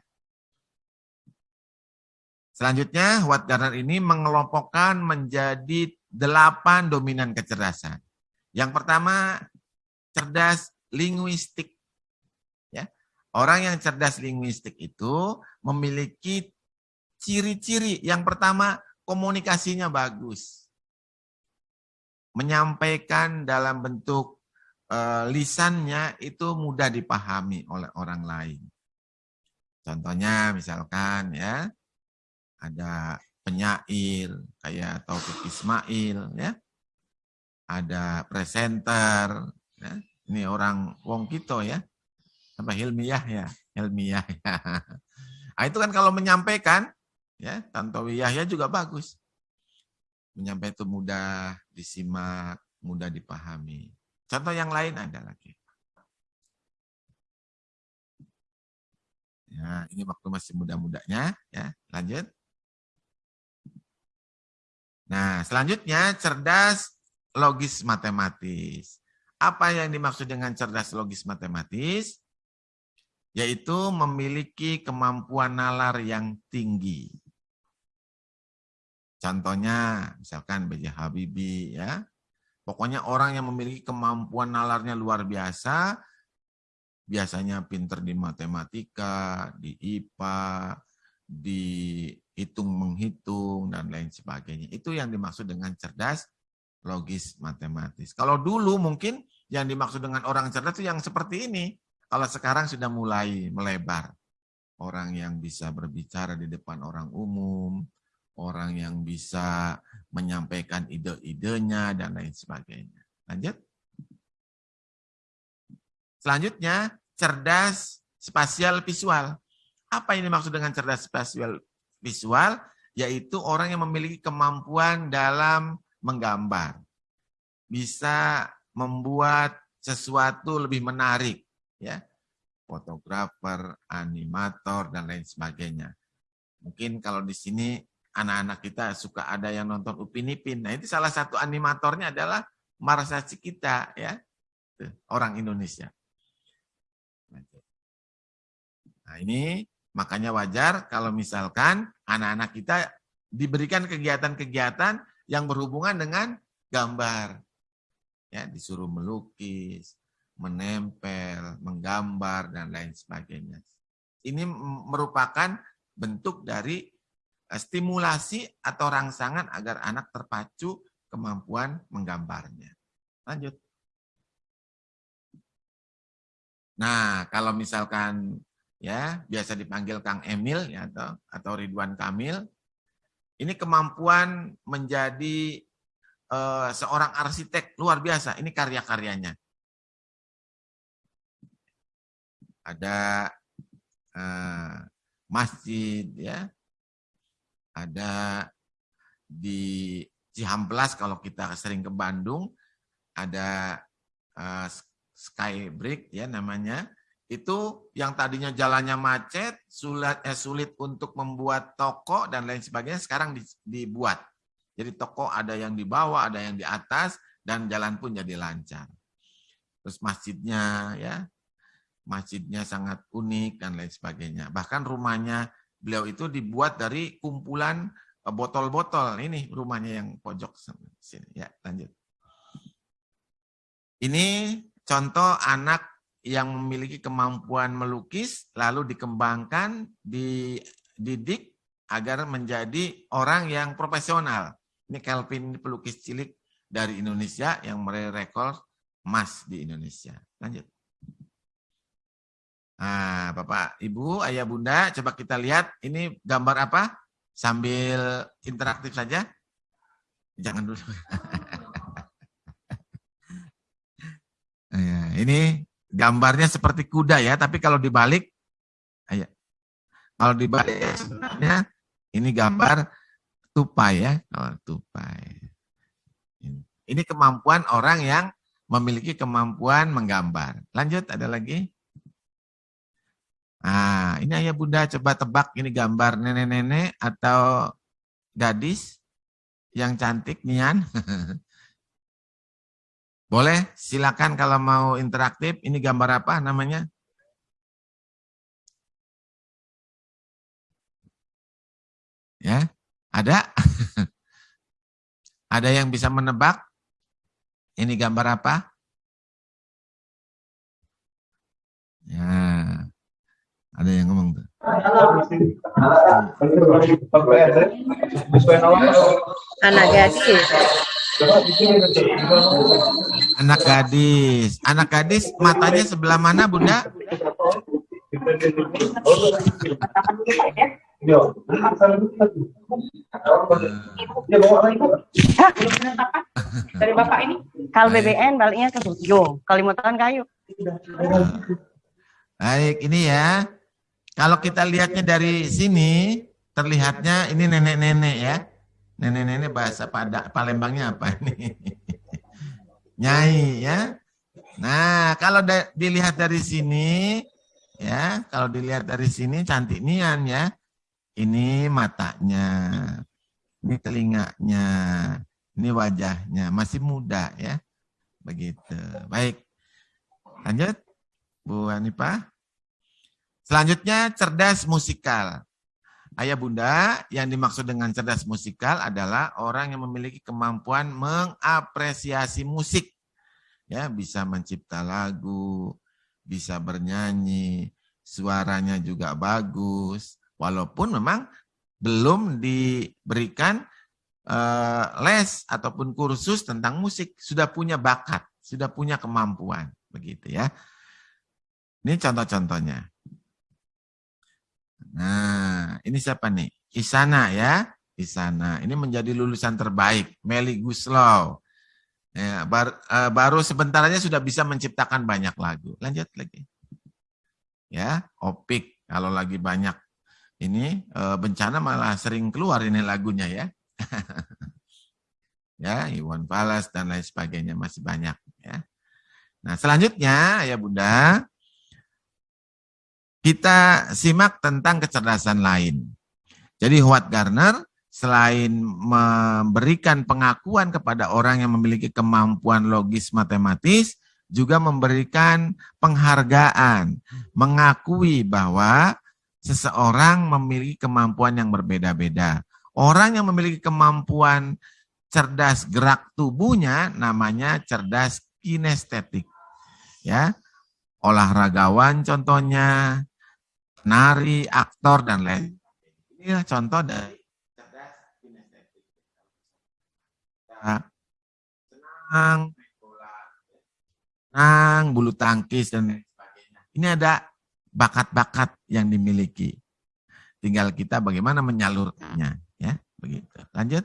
Selanjutnya, Watt Garner ini mengelompokkan menjadi delapan dominan kecerdasan. Yang pertama, cerdas linguistik. Ya. Orang yang cerdas linguistik itu memiliki ciri-ciri. Yang pertama, komunikasinya bagus. Menyampaikan dalam bentuk uh, lisannya itu mudah dipahami oleh orang lain. Contohnya misalkan ya, ada penyair kayak Taufik Ismail ya. Ada presenter ya ini orang wong kito ya. Apa hilmiah ya? Hilmiah ya. Nah, itu kan kalau menyampaikan ya, Tantowi Yahya juga bagus. Menyampaikan itu mudah disimak, mudah dipahami. Contoh yang lain ada lagi. Ya, ini waktu masih muda-mudanya ya. Lanjut. Nah, selanjutnya cerdas logis matematis. Apa yang dimaksud dengan cerdas logis matematis? Yaitu memiliki kemampuan nalar yang tinggi. Contohnya, misalkan B.J. Habibie, ya. Pokoknya orang yang memiliki kemampuan nalarnya luar biasa, biasanya pinter di matematika, di IPA, di hitung menghitung dan lain sebagainya. Itu yang dimaksud dengan cerdas logis matematis. Kalau dulu mungkin yang dimaksud dengan orang cerdas itu yang seperti ini. Kalau sekarang sudah mulai melebar. Orang yang bisa berbicara di depan orang umum, orang yang bisa menyampaikan ide-idenya, dan lain sebagainya. Lanjut. Selanjutnya, cerdas spasial visual. Apa yang dimaksud dengan cerdas spasial visual? Yaitu orang yang memiliki kemampuan dalam menggambar. Bisa membuat sesuatu lebih menarik. ya Fotografer, animator, dan lain sebagainya. Mungkin kalau di sini anak-anak kita suka ada yang nonton Upin Ipin. Nah itu salah satu animatornya adalah Marsa kita ya orang Indonesia. Nah ini makanya wajar kalau misalkan anak-anak kita diberikan kegiatan-kegiatan yang berhubungan dengan gambar. Ya, disuruh melukis, menempel, menggambar dan lain sebagainya. Ini merupakan bentuk dari eh, stimulasi atau rangsangan agar anak terpacu kemampuan menggambarnya. Lanjut. Nah, kalau misalkan ya biasa dipanggil Kang Emil ya atau atau Ridwan Kamil, ini kemampuan menjadi uh, seorang arsitek luar biasa. Ini karya-karyanya. Ada uh, masjid ya. Ada di Cihamplas kalau kita sering ke Bandung ada uh, Skybrick ya namanya itu yang tadinya jalannya macet, sulit, eh, sulit untuk membuat toko dan lain sebagainya, sekarang dibuat. Jadi toko ada yang di bawah, ada yang di atas, dan jalan pun jadi lancar. Terus masjidnya, ya, masjidnya sangat unik dan lain sebagainya. Bahkan rumahnya beliau itu dibuat dari kumpulan eh, botol-botol. Ini rumahnya yang pojok sini. Ya, lanjut. Ini contoh anak yang memiliki kemampuan melukis lalu dikembangkan, dididik agar menjadi orang yang profesional. Ini Kelvin pelukis cilik dari Indonesia yang meraih rekor emas di Indonesia. Lanjut. Nah, Bapak, Ibu, Ayah, Bunda, coba kita lihat ini gambar apa? sambil interaktif saja? Jangan dulu. ya, ini gambarnya seperti kuda ya, tapi kalau dibalik, ya, kalau dibalik sebenarnya ini gambar tupai ya, kalau tupai. Ini kemampuan orang yang memiliki kemampuan menggambar. Lanjut, ada lagi? Nah, ini ayah bunda coba tebak ini gambar nenek-nenek atau gadis yang cantik, Nian. Boleh, silakan kalau mau interaktif. Ini gambar apa namanya? Ya, ada? ada yang bisa menebak? Ini gambar apa? Ya, ada yang ngomong tuh. Anak gadis. Anak gadis. Anak gadis matanya sebelah mana, Bunda? Dari Bapak ini, kal BBN baliknya ke Yo, Kalimantan kayu. Baik, ini ya. Kalau kita lihatnya dari sini, terlihatnya ini nenek-nenek ya. Nenek-nenek bahasa pada Palembangnya apa ini? Nyai ya. Nah, kalau dilihat dari sini ya, kalau dilihat dari sini cantik nian ya. Ini matanya. Ini telinganya. Ini wajahnya, masih muda ya. Begitu. Baik. Lanjut. Bu Hanifah. Selanjutnya cerdas musikal. Ayah bunda, yang dimaksud dengan cerdas musikal adalah orang yang memiliki kemampuan mengapresiasi musik. Ya, bisa mencipta lagu, bisa bernyanyi, suaranya juga bagus. Walaupun memang belum diberikan uh, les ataupun kursus tentang musik, sudah punya bakat, sudah punya kemampuan, begitu ya. Ini contoh-contohnya. Nah, ini siapa nih? Isana ya. Isana. Ini menjadi lulusan terbaik. Meli Guslow. Ya, bar, uh, baru sebentar aja sudah bisa menciptakan banyak lagu. Lanjut lagi. Ya, opik. Kalau lagi banyak ini uh, bencana malah sering keluar ini lagunya ya. ya, Iwan Fals dan lain sebagainya masih banyak ya. Nah, selanjutnya ya Bunda, kita simak tentang kecerdasan lain. Jadi Howard Gardner selain memberikan pengakuan kepada orang yang memiliki kemampuan logis matematis, juga memberikan penghargaan, mengakui bahwa seseorang memiliki kemampuan yang berbeda-beda. Orang yang memiliki kemampuan cerdas gerak tubuhnya namanya cerdas kinestetik. Ya. Olahragawan contohnya, nari, aktor, dan lain. Inilah contoh dari cerdas kinestetik. Senang, senang, bulu tangkis, dan lain sebagainya. Ini ada bakat-bakat yang dimiliki. Tinggal kita bagaimana menyalurkannya. ya begitu. Lanjut.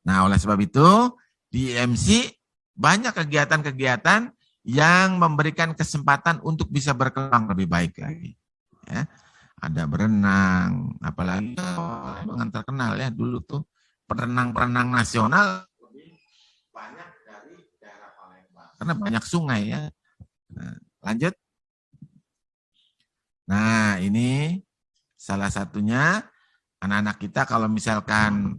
Nah, oleh sebab itu, di IMC banyak kegiatan-kegiatan yang memberikan kesempatan untuk bisa berkembang lebih baik lagi. Ya. Ada berenang, apalagi yang terkenal ya dulu tuh perenang-perenang nasional karena banyak sungai ya. Nah, lanjut. Nah ini salah satunya anak-anak kita kalau misalkan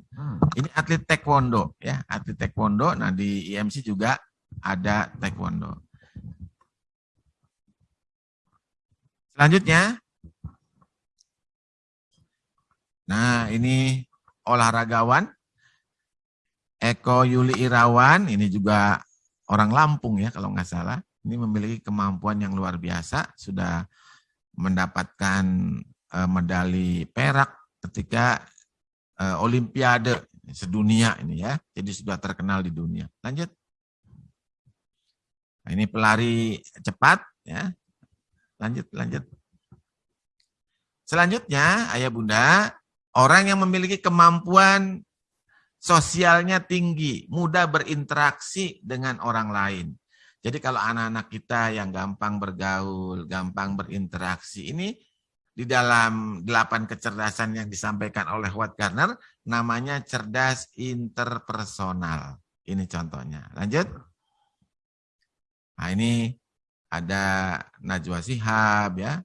ini atlet taekwondo ya atlet taekwondo. Nah di IMC juga ada taekwondo. Selanjutnya, nah ini olahragawan Eko Yuli Irawan, ini juga orang Lampung ya kalau nggak salah. Ini memiliki kemampuan yang luar biasa, sudah mendapatkan uh, medali perak ketika uh, Olimpiade sedunia ini ya. Jadi sudah terkenal di dunia. Lanjut. Nah, ini pelari cepat ya, Lanjut, lanjut. Selanjutnya, ayah bunda, orang yang memiliki kemampuan sosialnya tinggi, mudah berinteraksi dengan orang lain. Jadi kalau anak-anak kita yang gampang bergaul, gampang berinteraksi, ini di dalam delapan kecerdasan yang disampaikan oleh Watt Gardner, namanya cerdas interpersonal. Ini contohnya. Lanjut. Nah ini ada Najwa Sihab ya,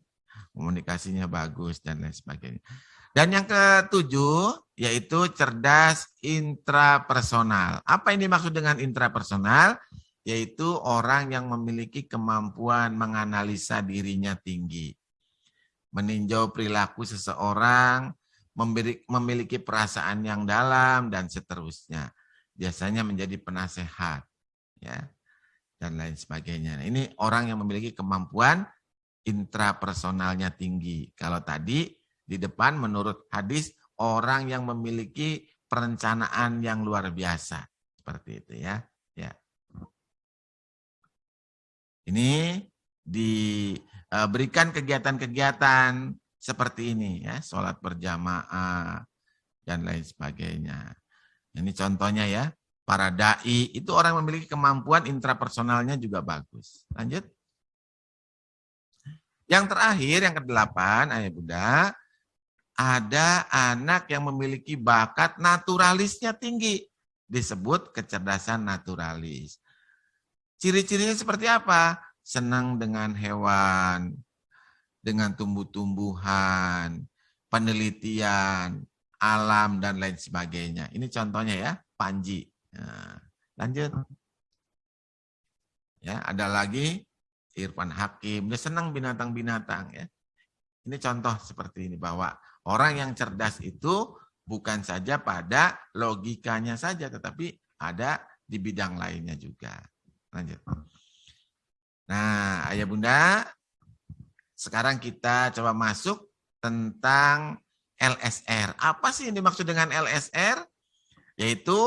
komunikasinya bagus dan lain sebagainya. Dan yang ketujuh yaitu cerdas intrapersonal. Apa ini maksud dengan intrapersonal? Yaitu orang yang memiliki kemampuan menganalisa dirinya tinggi. Meninjau perilaku seseorang, memiliki perasaan yang dalam, dan seterusnya. Biasanya menjadi penasehat. ya Dan lain sebagainya. Nah, ini orang yang memiliki kemampuan intrapersonalnya tinggi. Kalau tadi di depan menurut hadis orang yang memiliki perencanaan yang luar biasa. Seperti itu ya. Ya. Ini diberikan kegiatan-kegiatan seperti ini ya, sholat berjamaah dan lain sebagainya. Ini contohnya ya, para dai itu orang memiliki kemampuan intrapersonalnya juga bagus. Lanjut. Yang terakhir, yang kedelapan, ayah bunda, ada anak yang memiliki bakat naturalisnya tinggi. Disebut kecerdasan naturalis. Ciri-cirinya seperti apa? Senang dengan hewan, dengan tumbuh-tumbuhan, penelitian, alam, dan lain sebagainya. Ini contohnya ya, Panji. Nah, lanjut. Ya, ada lagi Irfan Hakim, dia senang binatang-binatang ya. Ini contoh seperti ini bahwa Orang yang cerdas itu bukan saja pada logikanya saja, tetapi ada di bidang lainnya juga. Lanjut. Nah, ayah bunda, sekarang kita coba masuk tentang LSR. Apa sih yang dimaksud dengan LSR? Yaitu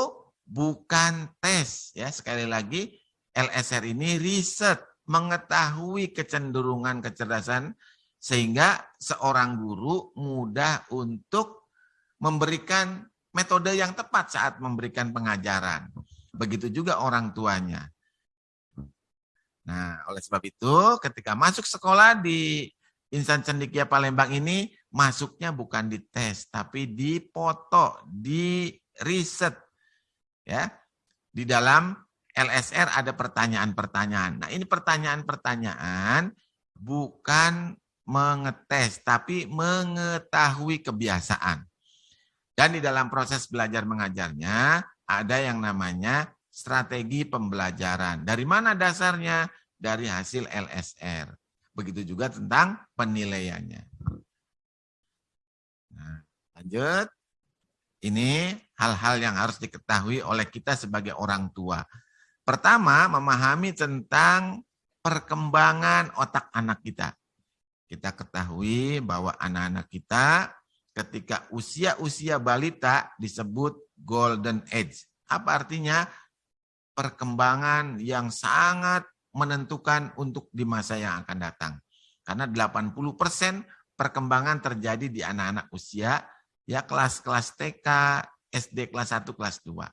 bukan tes. ya Sekali lagi, LSR ini riset, mengetahui kecenderungan kecerdasan sehingga seorang guru mudah untuk memberikan metode yang tepat saat memberikan pengajaran. Begitu juga orang tuanya. Nah, oleh sebab itu ketika masuk sekolah di Insan Cendikia Palembang ini, masuknya bukan di tes, tapi di foto, di riset. Ya, Di dalam LSR ada pertanyaan-pertanyaan. Nah, ini pertanyaan-pertanyaan bukan mengetes, tapi mengetahui kebiasaan. Dan di dalam proses belajar mengajarnya, ada yang namanya strategi pembelajaran. Dari mana dasarnya? Dari hasil LSR. Begitu juga tentang penilaiannya. Nah, lanjut. Ini hal-hal yang harus diketahui oleh kita sebagai orang tua. Pertama, memahami tentang perkembangan otak anak kita. Kita ketahui bahwa anak-anak kita ketika usia-usia balita disebut golden age. Apa artinya? Perkembangan yang sangat menentukan untuk di masa yang akan datang. Karena 80% perkembangan terjadi di anak-anak usia ya kelas-kelas TK, SD kelas 1, kelas 2.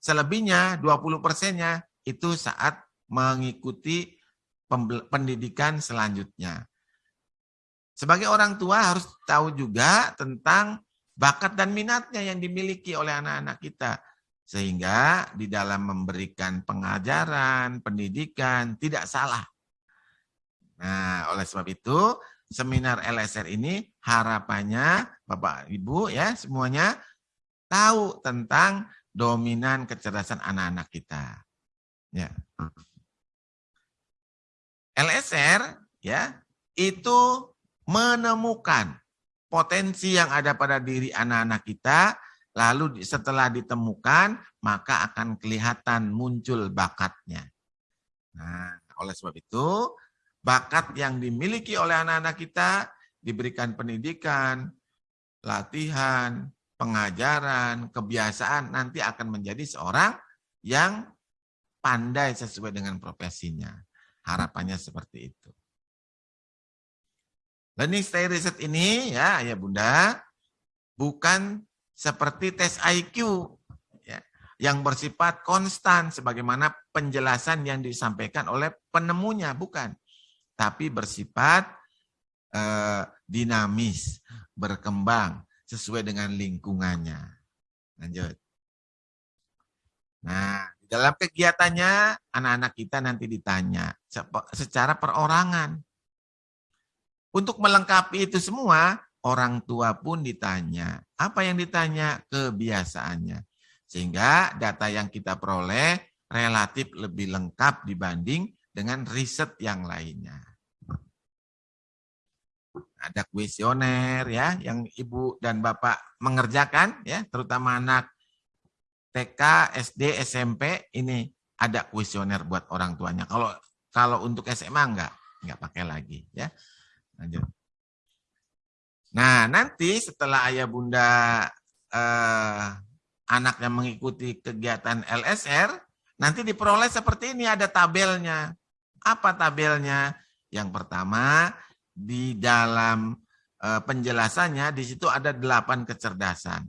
Selebihnya 20 persennya itu saat mengikuti pendidikan selanjutnya. Sebagai orang tua harus tahu juga tentang bakat dan minatnya yang dimiliki oleh anak-anak kita. Sehingga di dalam memberikan pengajaran, pendidikan, tidak salah. Nah, oleh sebab itu, seminar LSR ini harapannya Bapak Ibu ya semuanya tahu tentang dominan kecerdasan anak-anak kita. Ya. LSR ya itu menemukan potensi yang ada pada diri anak-anak kita, lalu setelah ditemukan, maka akan kelihatan muncul bakatnya. Nah, oleh sebab itu, bakat yang dimiliki oleh anak-anak kita diberikan pendidikan, latihan, pengajaran, kebiasaan, nanti akan menjadi seorang yang pandai sesuai dengan profesinya. Harapannya seperti itu. Learning style research ini ya ayah bunda bukan seperti tes IQ ya, yang bersifat konstan sebagaimana penjelasan yang disampaikan oleh penemunya bukan, tapi bersifat eh, dinamis, berkembang sesuai dengan lingkungannya. Lanjut. Nah, dalam kegiatannya anak-anak kita nanti ditanya secara perorangan. Untuk melengkapi itu semua, orang tua pun ditanya. Apa yang ditanya? Kebiasaannya. Sehingga data yang kita peroleh relatif lebih lengkap dibanding dengan riset yang lainnya. Ada kuesioner ya yang ibu dan bapak mengerjakan ya, terutama anak TK, SD, SMP ini ada kuesioner buat orang tuanya. Kalau kalau untuk SMA enggak, enggak pakai lagi ya. Lanjut. Nah, nanti setelah ayah bunda eh, anaknya mengikuti kegiatan LSR, nanti diperoleh seperti ini, ada tabelnya. Apa tabelnya? Yang pertama, di dalam eh, penjelasannya, di situ ada delapan kecerdasan.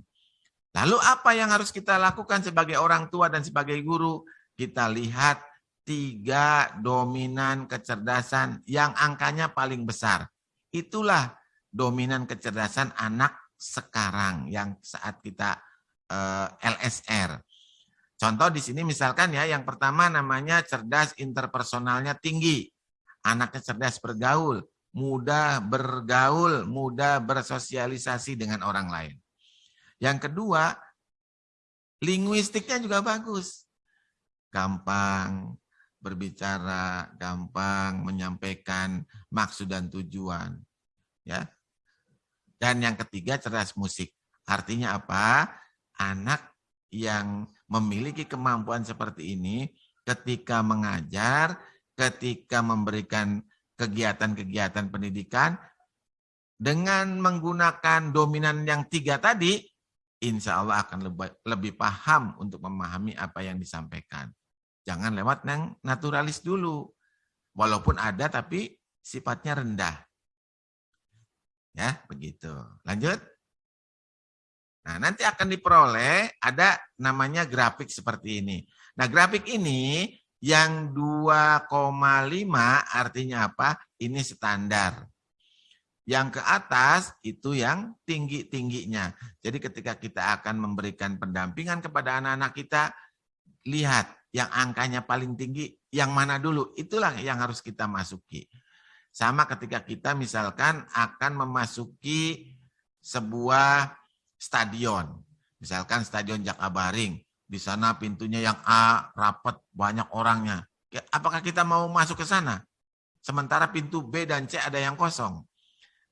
Lalu apa yang harus kita lakukan sebagai orang tua dan sebagai guru? Kita lihat tiga dominan kecerdasan yang angkanya paling besar. Itulah dominan kecerdasan anak sekarang yang saat kita eh, LSR. Contoh di sini misalkan ya, yang pertama namanya cerdas interpersonalnya tinggi. Anaknya cerdas bergaul, mudah bergaul, mudah bersosialisasi dengan orang lain. Yang kedua, linguistiknya juga bagus. Gampang berbicara, gampang menyampaikan maksud dan tujuan ya. Dan yang ketiga cerdas musik. Artinya apa? Anak yang memiliki kemampuan seperti ini ketika mengajar, ketika memberikan kegiatan-kegiatan pendidikan dengan menggunakan dominan yang tiga tadi, insya Allah akan lebih, lebih paham untuk memahami apa yang disampaikan. Jangan lewat yang naturalis dulu. Walaupun ada tapi sifatnya rendah. Ya, begitu. Lanjut. Nah, nanti akan diperoleh ada namanya grafik seperti ini. Nah, grafik ini yang 2,5 artinya apa? Ini standar. Yang ke atas itu yang tinggi-tingginya. Jadi ketika kita akan memberikan pendampingan kepada anak-anak kita, lihat yang angkanya paling tinggi, yang mana dulu. Itulah yang harus kita masuki. Sama ketika kita misalkan akan memasuki sebuah stadion. Misalkan stadion Jakabaring. Di sana pintunya yang A, rapat, banyak orangnya. Apakah kita mau masuk ke sana? Sementara pintu B dan C ada yang kosong.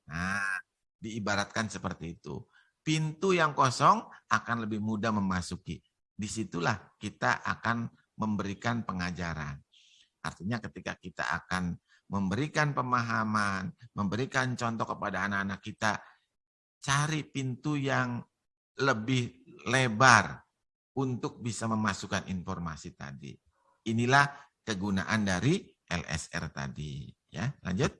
Nah, diibaratkan seperti itu. Pintu yang kosong akan lebih mudah memasuki. Di situlah kita akan memberikan pengajaran. Artinya ketika kita akan memberikan pemahaman, memberikan contoh kepada anak-anak kita, cari pintu yang lebih lebar untuk bisa memasukkan informasi tadi. Inilah kegunaan dari LSR tadi. Ya, lanjut.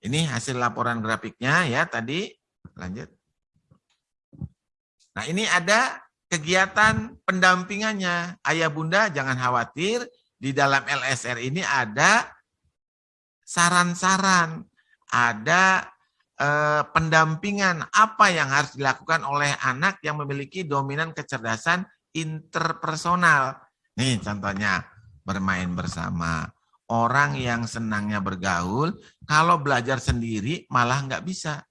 Ini hasil laporan grafiknya ya tadi. Lanjut. Nah, ini ada kegiatan pendampingannya. Ayah bunda jangan khawatir, di dalam LSR ini ada saran-saran, ada eh, pendampingan apa yang harus dilakukan oleh anak yang memiliki dominan kecerdasan interpersonal. Nih contohnya, bermain bersama. Orang yang senangnya bergaul, kalau belajar sendiri malah nggak bisa.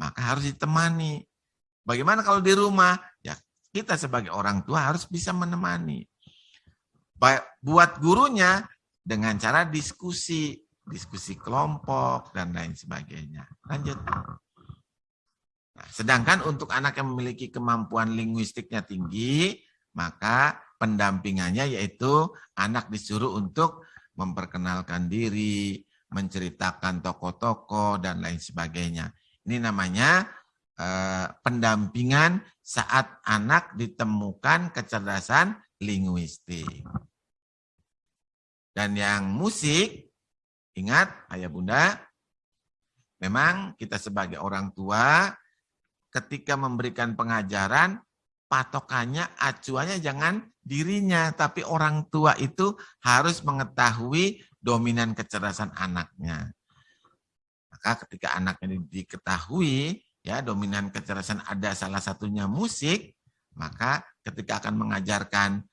Maka harus ditemani. Bagaimana kalau di rumah? Ya kita sebagai orang tua harus bisa menemani buat gurunya dengan cara diskusi, diskusi kelompok, dan lain sebagainya. Lanjut. Nah, sedangkan untuk anak yang memiliki kemampuan linguistiknya tinggi, maka pendampingannya yaitu anak disuruh untuk memperkenalkan diri, menceritakan tokoh-tokoh, dan lain sebagainya. Ini namanya eh, pendampingan saat anak ditemukan kecerdasan linguistik. Dan yang musik, Ingat, ayah bunda, memang kita sebagai orang tua ketika memberikan pengajaran, patokannya, acuannya jangan dirinya, tapi orang tua itu harus mengetahui dominan kecerdasan anaknya. Maka ketika anaknya diketahui, ya dominan kecerdasan ada salah satunya musik, maka ketika akan mengajarkan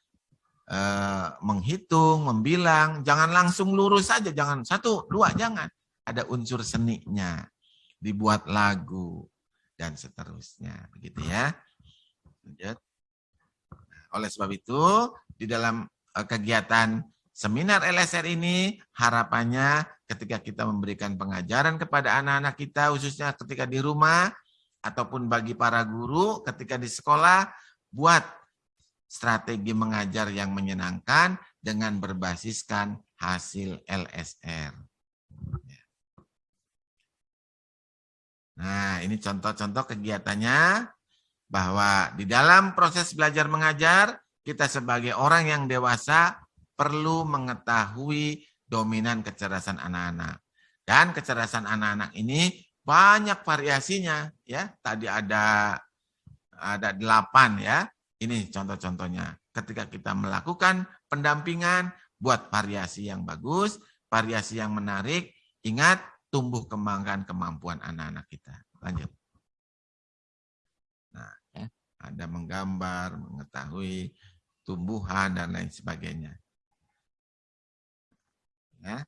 eh, menghitung, membilang, jangan langsung lurus saja, jangan satu, dua, jangan. Ada unsur seninya, dibuat lagu, dan seterusnya. Begitu ya. Oleh sebab itu, di dalam eh, kegiatan seminar LSR ini, harapannya ketika kita memberikan pengajaran kepada anak-anak kita, khususnya ketika di rumah, ataupun bagi para guru ketika di sekolah, buat strategi mengajar yang menyenangkan dengan berbasiskan hasil LSR. Nah, ini contoh-contoh kegiatannya bahwa di dalam proses belajar mengajar, kita sebagai orang yang dewasa perlu mengetahui dominan kecerdasan anak-anak. Dan kecerdasan anak-anak ini banyak variasinya ya. Tadi ada ada delapan ya. Ini contoh-contohnya. Ketika kita melakukan pendampingan, buat variasi yang bagus, variasi yang menarik, ingat tumbuh kembangkan kemampuan anak-anak kita. Lanjut. Nah, ya, ada menggambar, mengetahui tumbuhan dan lain sebagainya. Ya.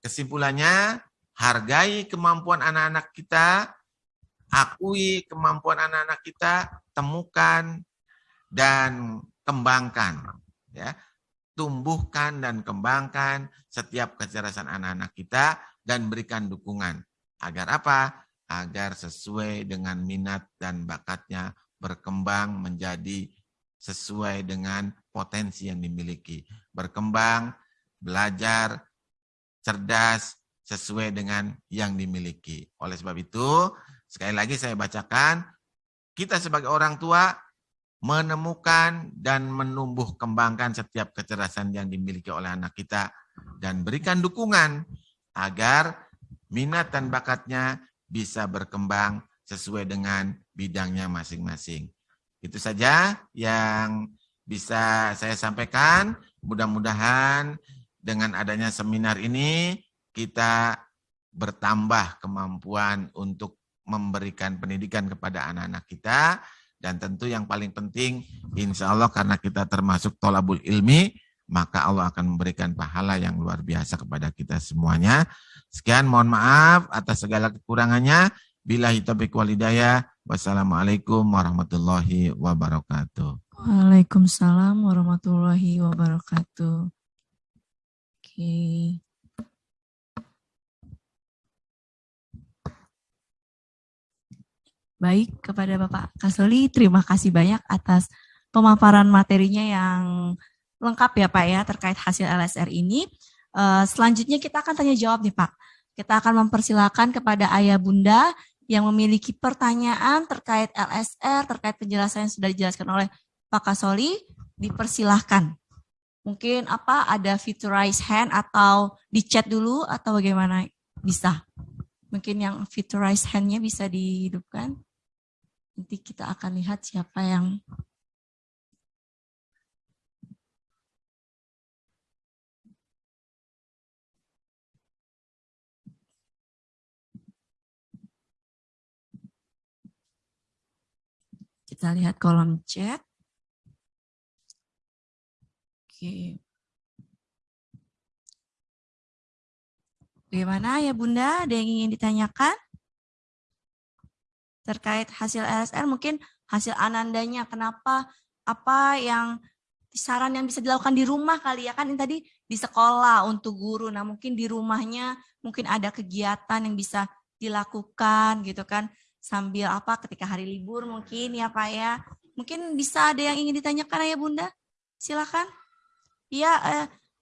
Kesimpulannya, hargai kemampuan anak-anak kita, akui kemampuan anak-anak kita, temukan dan kembangkan. Ya, tumbuhkan dan kembangkan setiap kecerdasan anak-anak kita dan berikan dukungan. Agar apa? Agar sesuai dengan minat dan bakatnya berkembang menjadi sesuai dengan potensi yang dimiliki. Berkembang, belajar, cerdas, sesuai dengan yang dimiliki. Oleh sebab itu, sekali lagi saya bacakan, kita sebagai orang tua menemukan dan menumbuh kembangkan setiap kecerdasan yang dimiliki oleh anak kita dan berikan dukungan agar minat dan bakatnya bisa berkembang sesuai dengan bidangnya masing-masing. Itu saja yang bisa saya sampaikan. Mudah-mudahan dengan adanya seminar ini kita bertambah kemampuan untuk memberikan pendidikan kepada anak-anak kita dan tentu yang paling penting insya Allah karena kita termasuk tolabul ilmi maka Allah akan memberikan pahala yang luar biasa kepada kita semuanya. Sekian, mohon maaf atas segala kekurangannya. Bila taufiq walidaya. Wassalamualaikum warahmatullahi wabarakatuh. Waalaikumsalam warahmatullahi wabarakatuh. Oke. Baik, kepada Bapak Kasoli, terima kasih banyak atas pemaparan materinya yang lengkap ya Pak ya terkait hasil LSR ini. Uh, selanjutnya kita akan tanya jawab nih Pak. Kita akan mempersilahkan kepada ayah bunda yang memiliki pertanyaan terkait LSR, terkait penjelasan yang sudah dijelaskan oleh Pak Kasoli, dipersilahkan. Mungkin apa ada fitur hand atau di chat dulu atau bagaimana bisa? Mungkin yang fitur raise hand-nya bisa dihidupkan. Nanti kita akan lihat siapa yang Kita lihat kolom chat. Oke. Bagaimana ya Bunda? Ada yang ingin ditanyakan? Terkait hasil LSR mungkin hasil anandanya kenapa apa yang saran yang bisa dilakukan di rumah kali ya kan ini tadi di sekolah untuk guru nah mungkin di rumahnya mungkin ada kegiatan yang bisa dilakukan gitu kan sambil apa ketika hari libur mungkin ya Pak ya. Mungkin bisa ada yang ingin ditanyakan ya Bunda? Silakan. Ya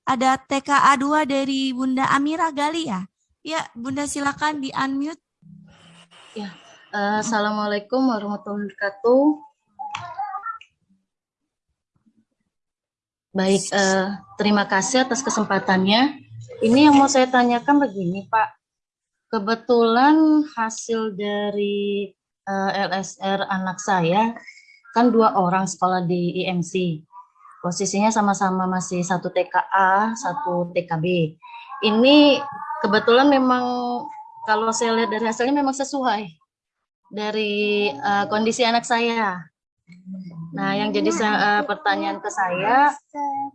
ada TKA 2 dari Bunda Amira Gali ya. Ya Bunda silakan di unmute. Ya. Uh, Assalamualaikum warahmatullahi wabarakatuh. Baik, uh, terima kasih atas kesempatannya. ini yang mau saya tanyakan begini Pak. Kebetulan hasil dari uh, LSR anak saya kan dua orang sekolah di IMC. Posisinya sama-sama masih satu TKA, satu TKB. Ini kebetulan memang kalau saya lihat dari hasilnya memang sesuai dari uh, kondisi anak saya. Nah, yang jadi uh, pertanyaan ke saya,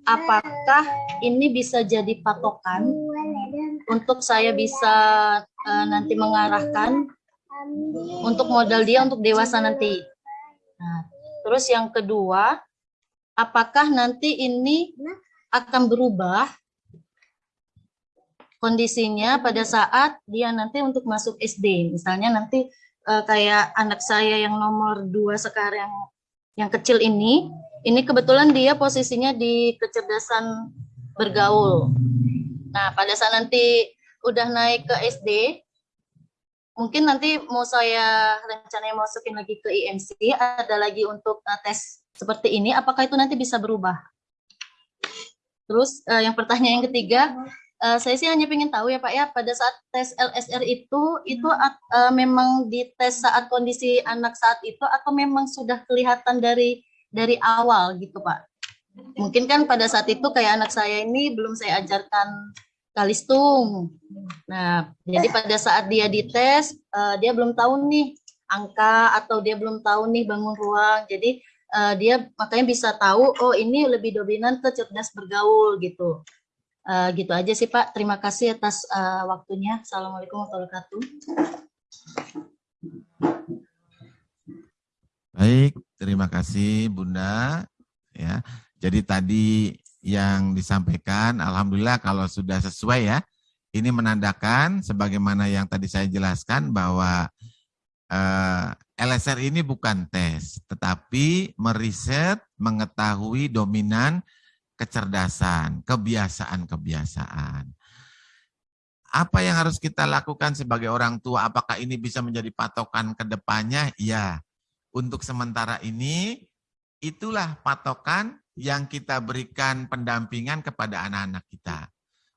apakah ini bisa jadi patokan untuk saya bisa uh, nanti mengarahkan untuk modal dia untuk dewasa nanti? Nah, terus yang kedua, apakah nanti ini akan berubah kondisinya pada saat dia nanti untuk masuk SD? Misalnya nanti uh, kayak anak saya yang nomor dua sekarang yang kecil ini, ini kebetulan dia posisinya di kecerdasan bergaul. Nah, pada saat nanti udah naik ke SD, mungkin nanti mau saya rencananya masukin lagi ke IMC, ada lagi untuk uh, tes seperti ini, apakah itu nanti bisa berubah? Terus uh, yang pertanyaan yang ketiga, uh, saya sih hanya ingin tahu ya Pak ya, pada saat tes LSR itu, itu uh, memang dites saat kondisi anak saat itu atau memang sudah kelihatan dari dari awal gitu Pak? Mungkin kan pada saat itu kayak anak saya ini belum saya ajarkan kalistung. Nah, jadi pada saat dia dites, uh, dia belum tahu nih angka atau dia belum tahu nih bangun ruang. Jadi uh, dia makanya bisa tahu, oh ini lebih dominan ke cerdas bergaul gitu. Uh, gitu aja sih Pak. Terima kasih atas uh, waktunya. Assalamualaikum warahmatullahi wabarakatuh. Baik, terima kasih Bunda. Ya, jadi tadi yang disampaikan, alhamdulillah kalau sudah sesuai ya. Ini menandakan sebagaimana yang tadi saya jelaskan bahwa uh, LSR ini bukan tes, tetapi meriset, mengetahui dominan kecerdasan, kebiasaan-kebiasaan. Apa yang harus kita lakukan sebagai orang tua? Apakah ini bisa menjadi patokan ke depannya? Ya, untuk sementara ini itulah patokan yang kita berikan pendampingan kepada anak-anak kita.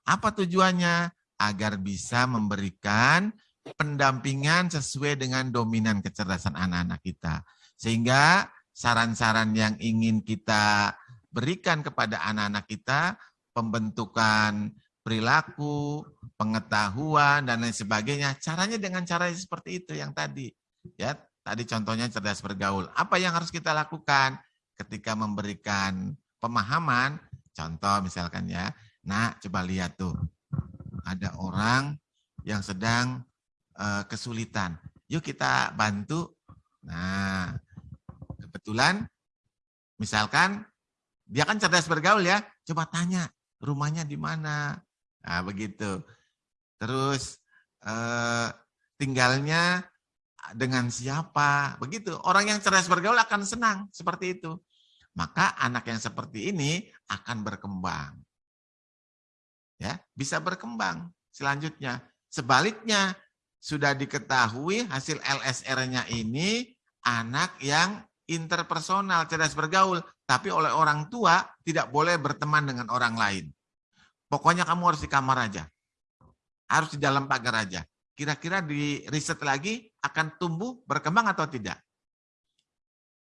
Apa tujuannya? Agar bisa memberikan pendampingan sesuai dengan dominan kecerdasan anak-anak kita. Sehingga saran-saran yang ingin kita berikan kepada anak-anak kita, pembentukan perilaku, pengetahuan, dan lain sebagainya. Caranya dengan cara seperti itu yang tadi. Ya, tadi contohnya cerdas bergaul. Apa yang harus kita lakukan ketika memberikan pemahaman? Contoh misalkan ya, nah coba lihat tuh, ada orang yang sedang uh, kesulitan. Yuk kita bantu. Nah, kebetulan misalkan dia kan cerdas bergaul ya. Coba tanya rumahnya di mana. Nah, begitu. Terus eh, tinggalnya dengan siapa. Begitu. Orang yang cerdas bergaul akan senang seperti itu. Maka anak yang seperti ini akan berkembang. Ya, bisa berkembang selanjutnya. Sebaliknya, sudah diketahui hasil LSR-nya ini anak yang interpersonal, cerdas bergaul, tapi oleh orang tua tidak boleh berteman dengan orang lain. Pokoknya kamu harus di kamar aja. Harus di dalam pagar aja. Kira-kira di riset lagi akan tumbuh, berkembang atau tidak?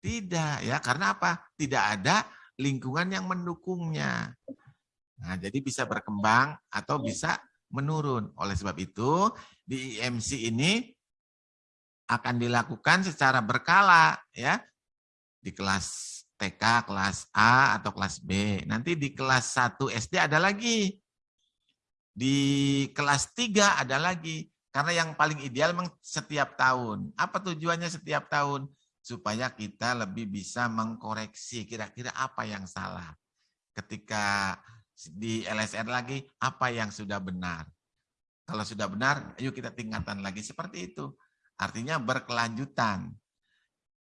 Tidak ya, karena apa? Tidak ada lingkungan yang mendukungnya. Nah, jadi bisa berkembang atau bisa menurun. Oleh sebab itu, di IMC ini akan dilakukan secara berkala ya di kelas TK, kelas A atau kelas B. Nanti di kelas 1 SD ada lagi. Di kelas 3 ada lagi. Karena yang paling ideal memang setiap tahun. Apa tujuannya setiap tahun? Supaya kita lebih bisa mengkoreksi kira-kira apa yang salah. Ketika di LSR lagi, apa yang sudah benar. Kalau sudah benar, ayo kita tingkatkan lagi. Seperti itu. Artinya berkelanjutan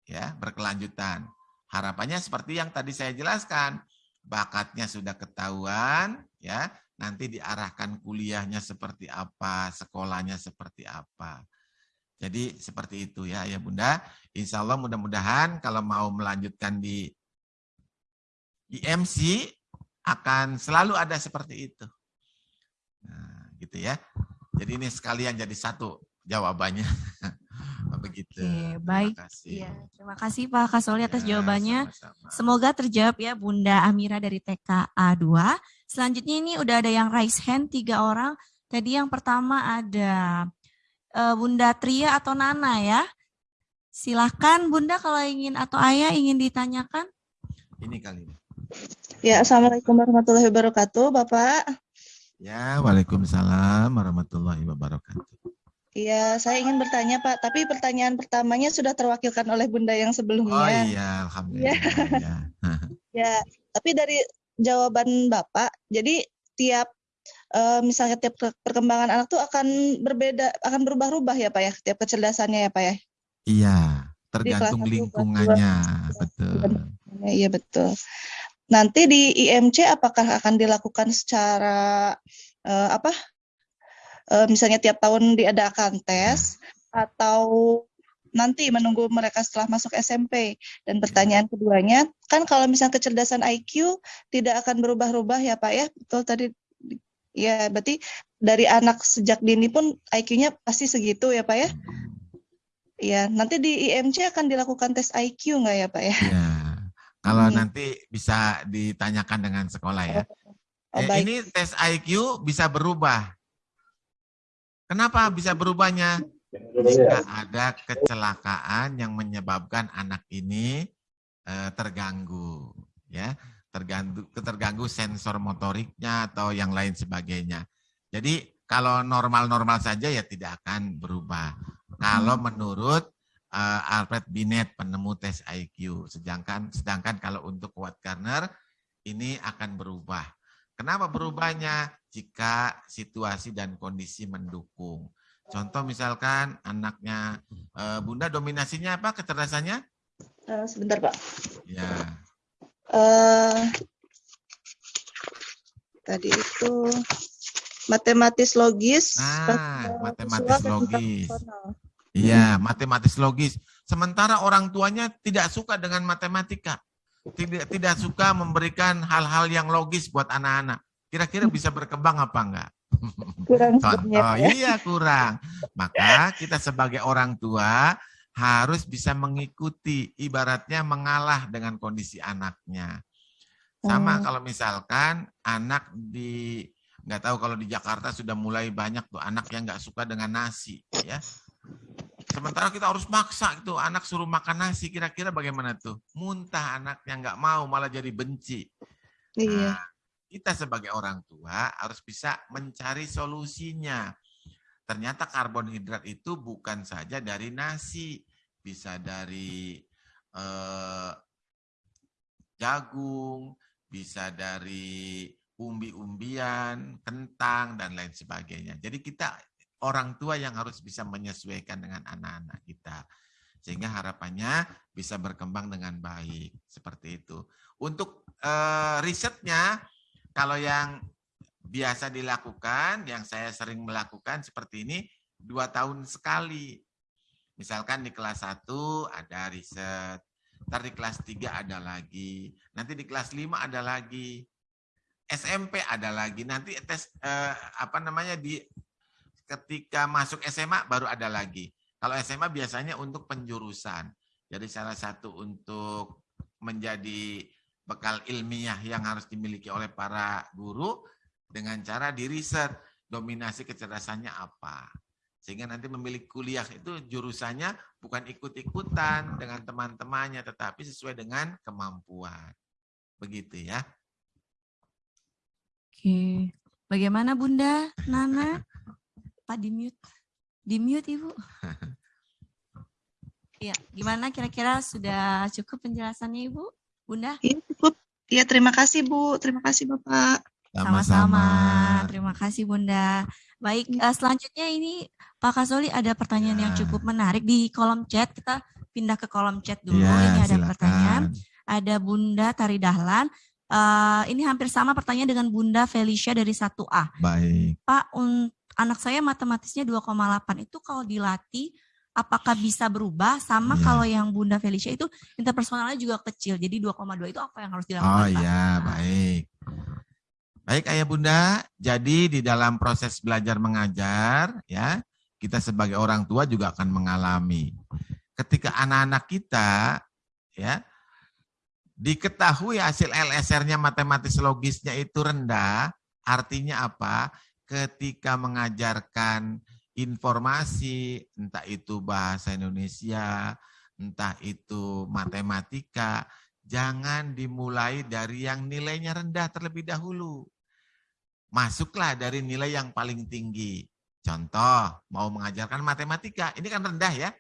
ya berkelanjutan. Harapannya seperti yang tadi saya jelaskan, bakatnya sudah ketahuan, ya nanti diarahkan kuliahnya seperti apa, sekolahnya seperti apa. Jadi seperti itu ya ya Bunda. Insya Allah mudah-mudahan kalau mau melanjutkan di IMC akan selalu ada seperti itu. Nah, gitu ya. Jadi ini sekalian jadi satu jawabannya. Begitu. Oke, baik. Terima kasih. Iya, terima kasih Pak Kasoli atas Ya, jawabannya. sama-sama. Semoga terjawab ya Bunda Amira dari TKA 2. Selanjutnya ini udah ada yang raise hand tiga orang. Tadi yang pertama ada eh, Bunda Tria atau Nana ya. Silahkan Bunda kalau ingin atau Ayah ingin ditanyakan. Ini kali ini. Ya, Assalamualaikum warahmatullahi wabarakatuh, Bapak. Ya, Waalaikumsalam warahmatullahi wabarakatuh. Iya, saya ingin bertanya, Pak, tapi pertanyaan pertamanya sudah terwakilkan oleh Bunda yang Oh sebelumnya. iya, alhamdulillah. ya. Ya, tapi dari jawaban Bapak, jadi tiap eh, misalnya tiap ke- perkembangan anak tuh akan berbeda, akan berubah-ubah ya, Pak ya, tiap kecerdasannya ya, Pak ya. Iya, tergantung lingkungannya, betul. Ya, Iya betul. Nanti di IMC apakah akan dilakukan secara eh, apa? Eh, misalnya tiap tahun diadakan tes atau nanti menunggu mereka setelah masuk SMP. Dan pertanyaan keduanya, kan kalau misalnya kecerdasan IQ tidak akan berubah-ubah ya Pak ya? Betul tadi ya berarti dari anak sejak dini pun IQ-nya pasti segitu ya Pak ya? Iya, nanti di IMC akan dilakukan tes IQ nggak ya Pak ya? Ya, kalau Hmm. nanti bisa ditanyakan dengan sekolah ya. Oh, Eh, baik. ini tes IQ bisa berubah. Kenapa bisa berubahnya? Jika ada kecelakaan yang menyebabkan anak ini eh, terganggu, ya, terganggu, terganggu sensor motoriknya atau yang lain sebagainya. Jadi kalau normal-normal saja ya tidak akan berubah. Kalau menurut eh, Alfred Binet penemu tes IQ, sedangkan sedangkan kalau untuk Watt Garner ini akan berubah. Kenapa berubahnya? Jika situasi dan kondisi mendukung. Contoh misalkan anaknya eh, Bunda dominasinya apa kecerdasannya? Eh, sebentar Pak. Ya, eh tadi itu matematis logis, Nah, matematis dan logis. iya matematis logis. Sementara orang tuanya tidak suka dengan matematika, tidak tidak suka memberikan hal-hal yang logis buat anak-anak. Kira-kira bisa berkembang apa enggak? Kurang Contoh, ya. iya kurang. Maka kita sebagai orang tua harus bisa mengikuti, ibaratnya mengalah dengan kondisi anaknya. Sama Hmm. kalau misalkan anak di nggak tahu kalau di Jakarta sudah mulai banyak tuh anak yang nggak suka dengan nasi, ya. Sementara kita harus maksa itu anak suruh makan nasi, kira-kira bagaimana tuh? Muntah anaknya nggak mau, malah jadi benci. Iya. Nah, kita sebagai orang tua harus bisa mencari solusinya. Ternyata karbohidrat itu bukan saja dari nasi, bisa dari eh, jagung, bisa dari umbi-umbian, kentang, dan lain sebagainya. Jadi kita orang tua yang harus bisa menyesuaikan dengan anak-anak kita. Sehingga harapannya bisa berkembang dengan baik. Seperti itu. Untuk eh, risetnya, kalau yang biasa dilakukan, yang saya sering melakukan seperti ini, dua tahun sekali. Misalkan di kelas 1 ada riset, ntar di kelas 3 ada lagi, nanti di kelas 5 ada lagi, SMP ada lagi, nanti tes eh, apa namanya di ketika masuk SMA baru ada lagi. Kalau SMA biasanya untuk penjurusan. Jadi salah satu untuk menjadi bekal ilmiah yang harus dimiliki oleh para guru dengan cara di riset dominasi kecerdasannya apa. Sehingga nanti memilih kuliah itu jurusannya bukan ikut-ikutan dengan teman-temannya, tetapi sesuai dengan kemampuan. Begitu ya. Oke. Bagaimana Bunda Nana? Pak di mute. Di mute Ibu. Ya, gimana kira-kira sudah cukup penjelasannya Ibu? Bunda? Iya cukup. Iya terima kasih Bu, terima kasih Bapak. Sama-sama. Terima kasih Bunda. Baik, eh, selanjutnya ini Pak Kasoli ada pertanyaan yang cukup menarik di kolom chat. Kita pindah ke kolom chat dulu. Ya, ini ada silakan. pertanyaan. Ada Bunda Tari Dahlan. Eh, ini hampir sama pertanyaan dengan Bunda Felicia dari 1A. Baik. Pak, un- anak saya matematisnya 2,8 itu kalau dilatih apakah bisa berubah sama Iya. kalau yang Bunda Felicia itu interpersonalnya juga kecil. Jadi 2,2 itu apa yang harus dilakukan? Oh iya, baik. Baik ayah bunda, jadi di dalam proses belajar mengajar ya kita sebagai orang tua juga akan mengalami. Ketika anak-anak kita ya diketahui hasil LSR-nya matematis logisnya itu rendah, artinya apa? Ketika mengajarkan informasi, entah itu bahasa Indonesia, entah itu matematika, jangan dimulai dari yang nilainya rendah terlebih dahulu. Masuklah dari nilai yang paling tinggi. Contoh, mau mengajarkan matematika, ini kan rendah ya.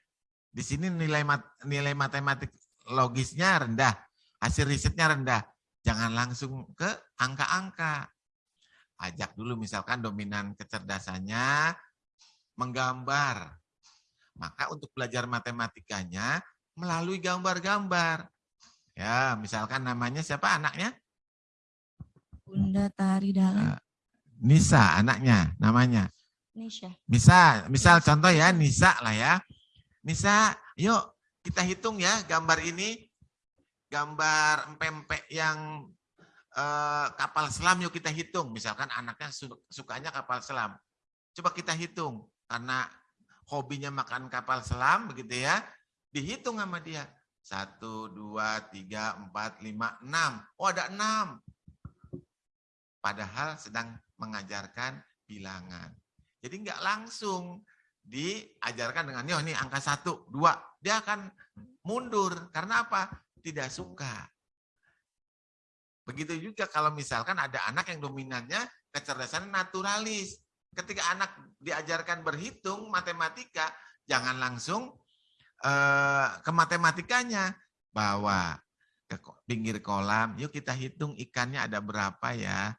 Di sini nilai mat, nilai matematik logisnya rendah, hasil risetnya rendah. Jangan langsung ke angka-angka. Ajak dulu misalkan dominan kecerdasannya menggambar. Maka untuk belajar matematikanya melalui gambar-gambar. Ya, misalkan namanya siapa anaknya? Bunda Tari Dalam. Eh, Nisa anaknya namanya. Nisha. Misal, misal contoh ya Nisa lah ya. Nisa, yuk kita hitung ya gambar ini. Gambar empempek yang eh, kapal selam yuk kita hitung. Misalkan anaknya su- sukanya kapal selam. Coba kita hitung karena hobinya makan kapal selam begitu ya. Dihitung sama dia. Satu, dua, tiga, empat, lima, enam. Oh ada enam. Padahal sedang mengajarkan bilangan. Jadi nggak langsung diajarkan dengan, yo ini angka satu, dua. Dia akan mundur. Karena apa? Tidak suka. Begitu juga kalau misalkan ada anak yang dominannya kecerdasan naturalis. Ketika anak diajarkan berhitung matematika, jangan langsung eh, ke matematikanya. Bawa ke pinggir kolam, yuk kita hitung ikannya ada berapa ya.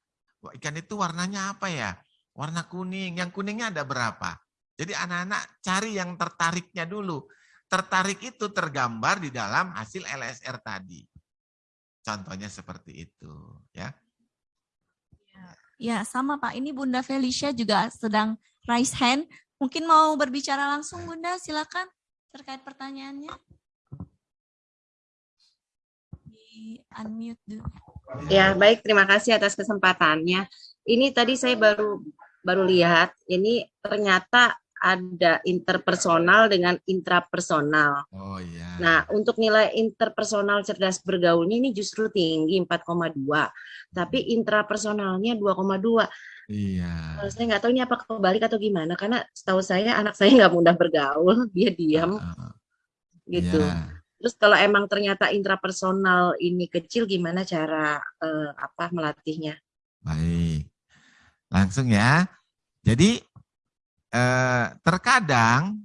Ikan itu warnanya apa ya? Warna kuning, yang kuningnya ada berapa? Jadi anak-anak cari yang tertariknya dulu. Tertarik itu tergambar di dalam hasil LSR tadi. Contohnya seperti itu, ya. Ya, sama Pak. Ini Bunda Felicia juga sedang raise hand. Mungkin mau berbicara langsung Bunda, silakan terkait pertanyaannya. Di unmute dulu. Ya, baik. Terima kasih atas kesempatannya. Ini tadi saya baru baru lihat, ini ternyata ada interpersonal dengan intrapersonal. Oh iya. Nah, untuk nilai interpersonal cerdas bergaulnya ini justru tinggi 4,2, tapi intrapersonalnya 2,2. Iya. Kalau saya nggak tahu ini apa kebalik atau gimana, karena setahu saya anak saya nggak mudah bergaul, dia diam gitu. Iya. Terus kalau emang ternyata intrapersonal ini kecil, gimana cara eh, apa melatihnya? Baik. Langsung ya. Jadi eh, terkadang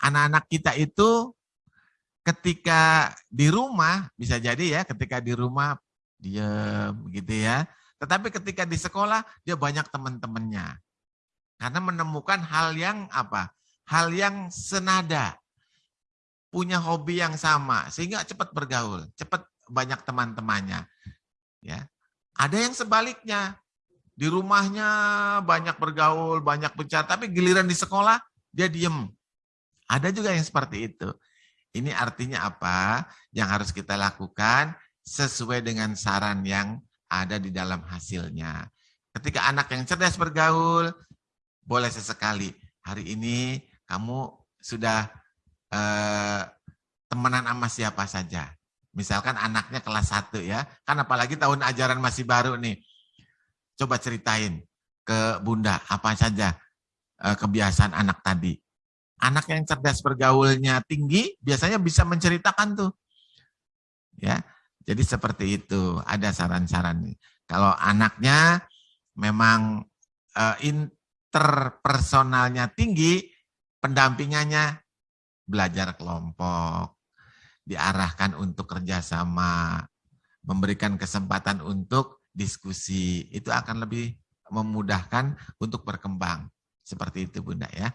anak-anak kita itu ketika di rumah bisa jadi ya ketika di rumah diam gitu ya. Tetapi ketika di sekolah dia banyak teman-temannya. Karena menemukan hal yang apa? Hal yang senada. Punya hobi yang sama sehingga cepat bergaul, cepat banyak teman-temannya. Ya. Ada yang sebaliknya. Di rumahnya banyak bergaul, banyak bicara, tapi giliran di sekolah dia diem. Ada juga yang seperti itu. Ini artinya apa? Yang harus kita lakukan sesuai dengan saran yang ada di dalam hasilnya. Ketika anak yang cerdas bergaul, boleh sesekali. Hari ini kamu sudah eh, temenan sama siapa saja. Misalkan anaknya kelas 1 ya. Kan apalagi tahun ajaran masih baru nih. Coba ceritain ke Bunda apa saja eh, kebiasaan anak tadi. Anak yang cerdas bergaulnya tinggi biasanya bisa menceritakan tuh. Ya. Jadi seperti itu, ada saran-saran. Kalau anaknya memang eh, interpersonalnya tinggi, pendampingannya belajar kelompok, diarahkan untuk kerjasama, memberikan kesempatan untuk diskusi, itu akan lebih memudahkan untuk berkembang. Seperti itu Bunda ya.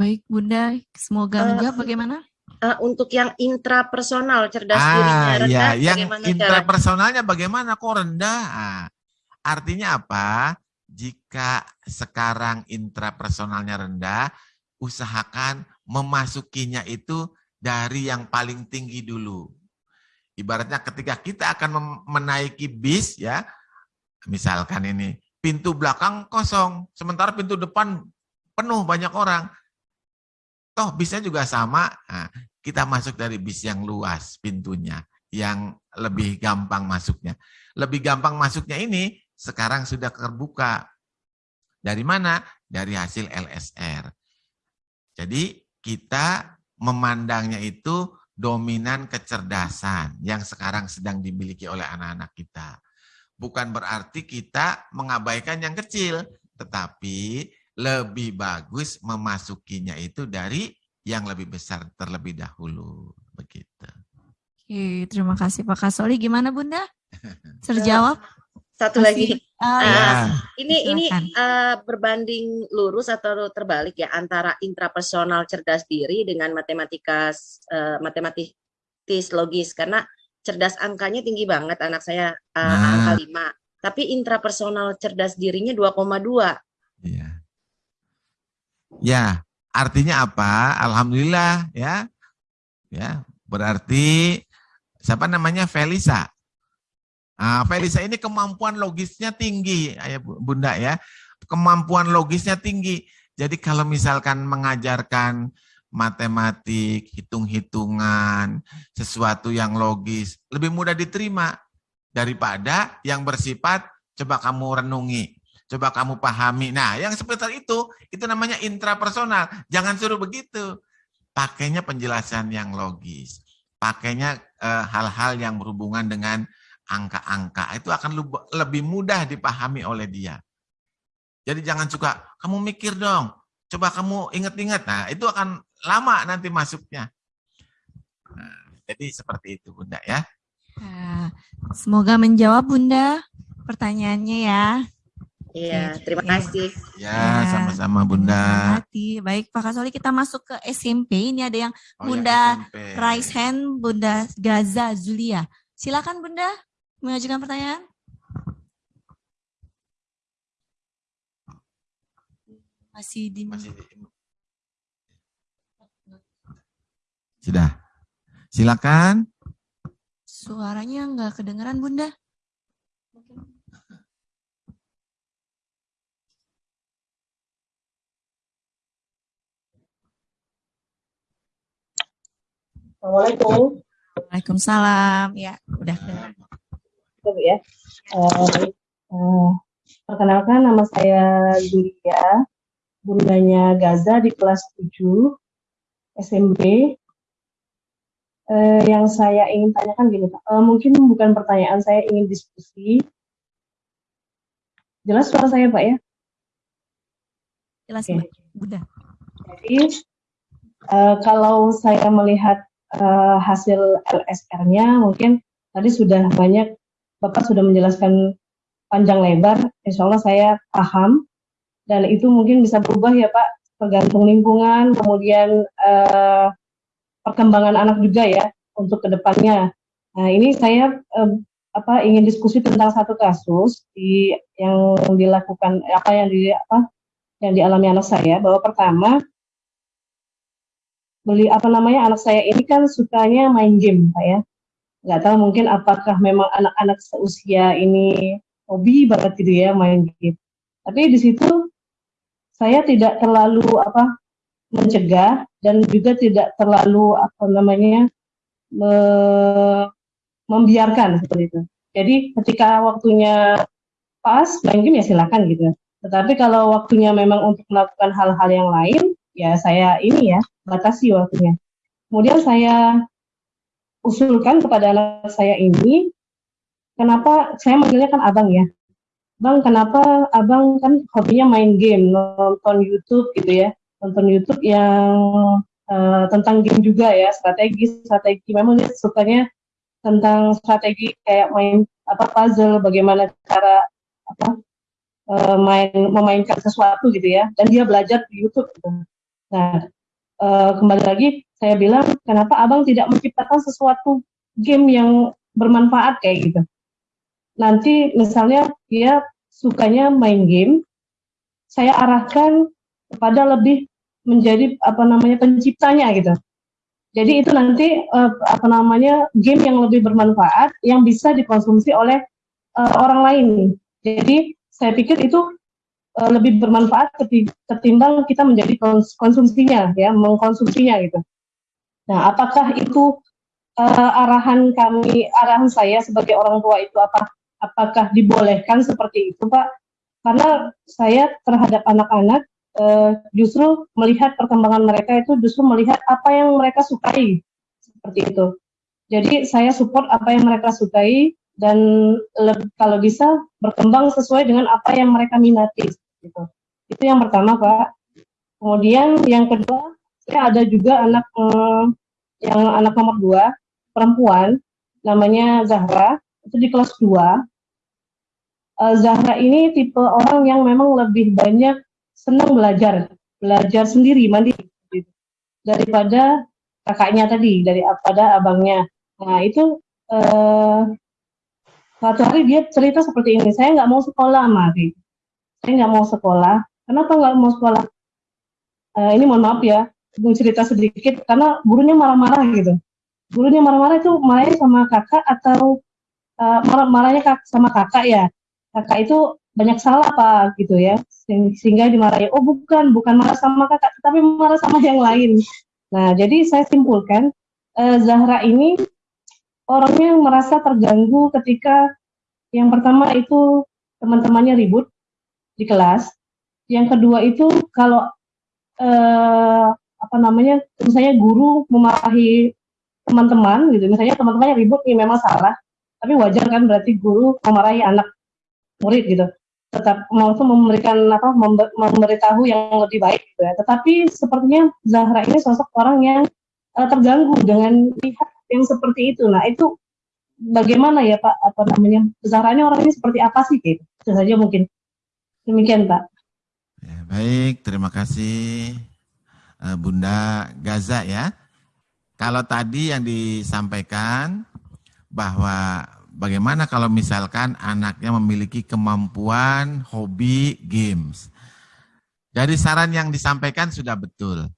Baik Bunda, semoga menjawab bagaimana? Eh, untuk yang intrapersonal cerdas dirinya Ah, rendah, ya, yang bagaimana cara? intrapersonalnya bagaimana kok rendah? Ah, artinya apa? Jika sekarang intrapersonalnya rendah, usahakan memasukinya itu dari yang paling tinggi dulu. Ibaratnya ketika kita akan menaiki bis ya, misalkan ini pintu belakang kosong, sementara pintu depan penuh banyak orang. Toh bisnya juga sama, nah, kita masuk dari bis yang luas pintunya, yang lebih gampang masuknya. Lebih gampang masuknya ini sekarang sudah terbuka. Dari mana? Dari hasil LSR. Jadi kita memandangnya itu dominan kecerdasan yang sekarang sedang dimiliki oleh anak-anak kita. Bukan berarti kita mengabaikan yang kecil, tetapi lebih bagus memasukinya itu dari yang lebih besar terlebih dahulu. Begitu. Oke, terima kasih Pak Kasoli. Gimana Bunda? Terjawab? Satu Masih, lagi. Ah, Uh, ya. Ini ini Silakan. uh, berbanding lurus atau terbalik ya antara intrapersonal cerdas diri dengan matematika uh, matematis logis karena cerdas angkanya tinggi banget anak saya uh, Nah. angka 5. Tapi intrapersonal cerdas dirinya 2,2. Ya, artinya apa? Alhamdulillah ya. Ya, berarti siapa namanya Felisa. Nah, Felisa ini kemampuan logisnya tinggi, ayah Bu- bunda ya. Kemampuan logisnya tinggi. Jadi kalau misalkan mengajarkan matematik, hitung-hitungan, sesuatu yang logis, lebih mudah diterima daripada yang bersifat coba kamu renungi, coba kamu pahami. Nah, yang seperti itu, itu namanya intrapersonal. Jangan suruh begitu. Pakainya penjelasan yang logis. Pakainya eh, hal-hal yang berhubungan dengan angka-angka. Itu akan lebih mudah dipahami oleh dia. Jadi jangan suka, kamu mikir dong, coba kamu ingat-ingat. Nah, itu akan lama nanti masuknya. Nah, jadi seperti itu Bunda ya. Nah, semoga menjawab Bunda pertanyaannya ya. Iya, terima Iya. kasih. Ya, sama-sama Bunda. Hati. Baik Pak Kasoli kita masuk ke SMP. Ini ada yang Oh, Bunda SMP. raise hand Bunda Gaza Zulia. Silakan Bunda mengajukan pertanyaan. Masih di Sudah. Silakan. suaranya nggak kedengeran Bunda. Assalamualaikum. Waalaikumsalam. Ya, udah kedengeran. Bu ya. Eh, baik. Eh, perkenalkan nama saya Julia, bundanya Gaza di kelas 7 SMP. Eh, yang saya ingin tanyakan gini Pak, Eh, mungkin bukan pertanyaan, saya ingin diskusi. Jelas suara saya Pak ya? Jelas. Mbak. Bunda. Jadi eh, kalau saya melihat eh, hasil LSR-nya mungkin tadi sudah banyak Bapak sudah menjelaskan panjang lebar, insya Allah saya paham dan itu mungkin bisa berubah ya Pak tergantung lingkungan kemudian eh, perkembangan anak juga ya untuk ke depannya. Nah ini saya eh, apa ingin diskusi tentang satu kasus di yang dilakukan apa yang di apa yang dialami anak saya bahwa pertama beli apa namanya anak saya ini kan sukanya main game pak ya nggak tahu mungkin apakah memang anak-anak seusia ini hobi banget gitu ya main game. Tapi di situ saya tidak terlalu apa mencegah dan juga tidak terlalu apa namanya me- membiarkan seperti itu. Jadi ketika waktunya pas main game ya silakan gitu. Tetapi kalau waktunya memang untuk melakukan hal-hal yang lain ya saya ini ya batasi waktunya. Kemudian saya usulkan kepada anak saya ini, kenapa saya manggilnya kan abang ya, bang kenapa abang kan hobinya main game, nonton YouTube gitu ya, nonton YouTube yang eh, tentang game juga ya, strategi strategi, memang dia sukanya tentang strategi kayak main apa puzzle, bagaimana cara apa eh, main memainkan sesuatu gitu ya, dan dia belajar di YouTube. Gitu. Nah eh, kembali lagi saya bilang kenapa abang tidak menciptakan sesuatu game yang bermanfaat? Kayak gitu. Nanti misalnya dia sukanya main game saya arahkan kepada lebih menjadi apa namanya penciptanya gitu. Jadi itu nanti eh, apa namanya game yang lebih bermanfaat yang bisa dikonsumsi oleh eh, orang lain. Jadi saya pikir itu uh, lebih bermanfaat ketimbang kita menjadi konsumsinya ya, mengkonsumsinya gitu. Nah, apakah itu uh, arahan kami, arahan saya sebagai orang tua itu apa? Apakah dibolehkan seperti itu, Pak? Karena saya terhadap anak-anak uh, justru melihat perkembangan mereka itu justru melihat apa yang mereka sukai seperti itu. Jadi saya support apa yang mereka sukai dan kalau bisa berkembang sesuai dengan apa yang mereka minati. Gitu. Itu yang pertama Pak. Kemudian yang kedua, saya ada juga anak eh, yang anak nomor dua perempuan, namanya Zahra, itu di kelas 2. Eh, Zahra ini tipe orang yang memang lebih banyak senang belajar, belajar sendiri, mandiri, gitu. daripada kakaknya tadi, daripada abangnya. Nah itu uh, suatu hari dia cerita seperti ini, saya nggak mau sekolah, Mari. Saya nggak mau sekolah. Kenapa nggak mau sekolah? Uh, ini mohon maaf ya, mau cerita sedikit, karena gurunya marah-marah gitu. Gurunya marah-marah itu marahnya sama kakak atau uh, marah-marahnya kak, sama kakak ya. Kakak itu banyak salah pak gitu ya, sehingga dimarahi. Oh bukan, bukan marah sama kakak, tapi marah sama yang lain. Nah jadi saya simpulkan, uh, Zahra ini orangnya merasa terganggu ketika yang pertama itu teman-temannya ribut di kelas. Yang kedua itu kalau eh, apa namanya misalnya guru memarahi teman-teman gitu, misalnya teman-temannya ribut ini memang salah, tapi wajar kan berarti guru memarahi anak murid gitu tetap mau memberikan apa memberitahu yang lebih baik gitu ya. Tetapi sepertinya Zahra ini sosok orang yang uh, terganggu dengan lihat yang seperti itu. Nah itu bagaimana ya Pak apa namanya besarnya orang ini seperti apa sih gitu? Itu saja mungkin demikian Pak. Ya, baik, terima kasih Bunda Gaza ya. Kalau tadi yang disampaikan bahwa bagaimana kalau misalkan anaknya memiliki kemampuan hobi games. Dari saran yang disampaikan sudah betul.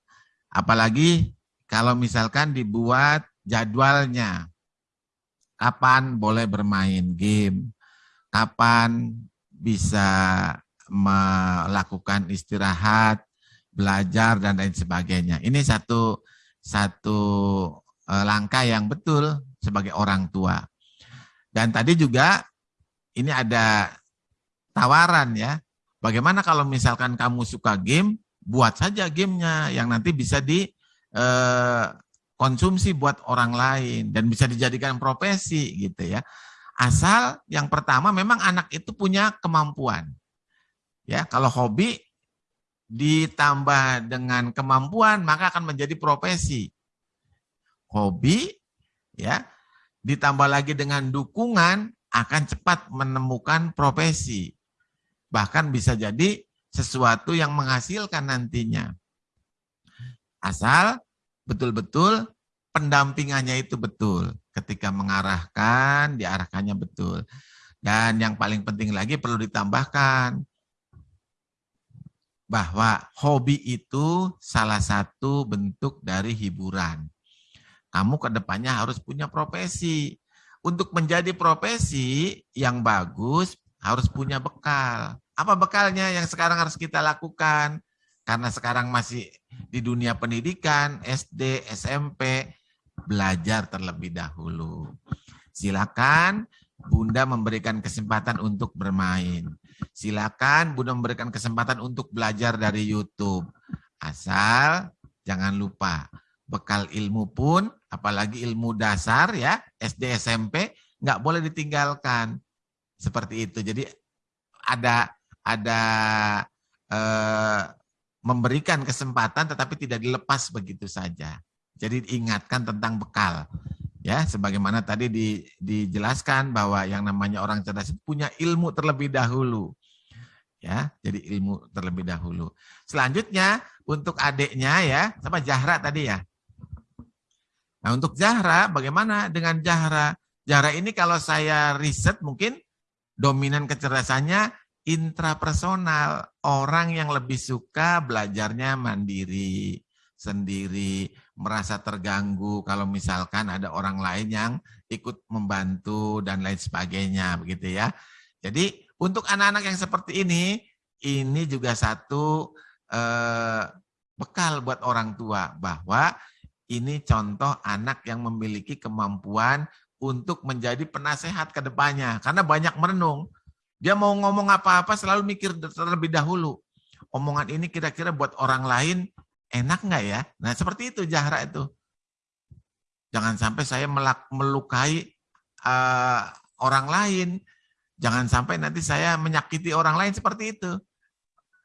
Apalagi kalau misalkan dibuat jadwalnya. Kapan boleh bermain game, kapan bisa melakukan istirahat, belajar dan lain sebagainya. Ini satu satu eh, langkah yang betul sebagai orang tua. Dan tadi juga ini ada tawaran ya. Bagaimana kalau misalkan kamu suka game, buat saja gamenya yang nanti bisa di eh, konsumsi buat orang lain dan bisa dijadikan profesi gitu ya. Asal yang pertama memang anak itu punya kemampuan. Ya, kalau hobi ditambah dengan kemampuan maka akan menjadi profesi. Hobi ya, ditambah lagi dengan dukungan akan cepat menemukan profesi. Bahkan bisa jadi sesuatu yang menghasilkan nantinya. Asal betul-betul pendampingannya itu betul. Ketika mengarahkan, diarahkannya betul. Dan yang paling penting lagi perlu ditambahkan bahwa hobi itu salah satu bentuk dari hiburan. Kamu ke depannya harus punya profesi. Untuk menjadi profesi yang bagus harus punya bekal. Apa bekalnya yang sekarang harus kita lakukan? Karena sekarang masih di dunia pendidikan, SD, SMP, belajar terlebih dahulu. Silakan Bunda memberikan kesempatan untuk bermain. Silakan Bunda memberikan kesempatan untuk belajar dari YouTube. Asal jangan lupa bekal ilmu pun, apalagi ilmu dasar ya, SD, SMP, nggak boleh ditinggalkan. Seperti itu. Jadi ada ada eh, memberikan kesempatan tetapi tidak dilepas begitu saja. Jadi ingatkan tentang bekal. Ya, sebagaimana tadi di, dijelaskan bahwa yang namanya orang cerdas punya ilmu terlebih dahulu. Ya, jadi ilmu terlebih dahulu. Selanjutnya untuk adiknya ya, sama Jahra tadi ya. Nah, untuk Jahra bagaimana dengan Jahra? Jahra ini kalau saya riset mungkin dominan kecerdasannya intrapersonal, orang yang lebih suka belajarnya mandiri, sendiri, merasa terganggu kalau misalkan ada orang lain yang ikut membantu dan lain sebagainya begitu ya. Jadi Untuk anak-anak yang seperti ini, ini juga satu eh, bekal buat orang tua bahwa ini contoh anak yang memiliki kemampuan untuk menjadi penasehat ke depannya. Karena banyak merenung. Dia mau ngomong apa-apa selalu mikir terlebih dahulu. Omongan ini kira-kira buat orang lain enak nggak ya? Nah seperti itu Jahra itu. Jangan sampai saya melukai uh, orang lain. Jangan sampai nanti saya menyakiti orang lain seperti itu.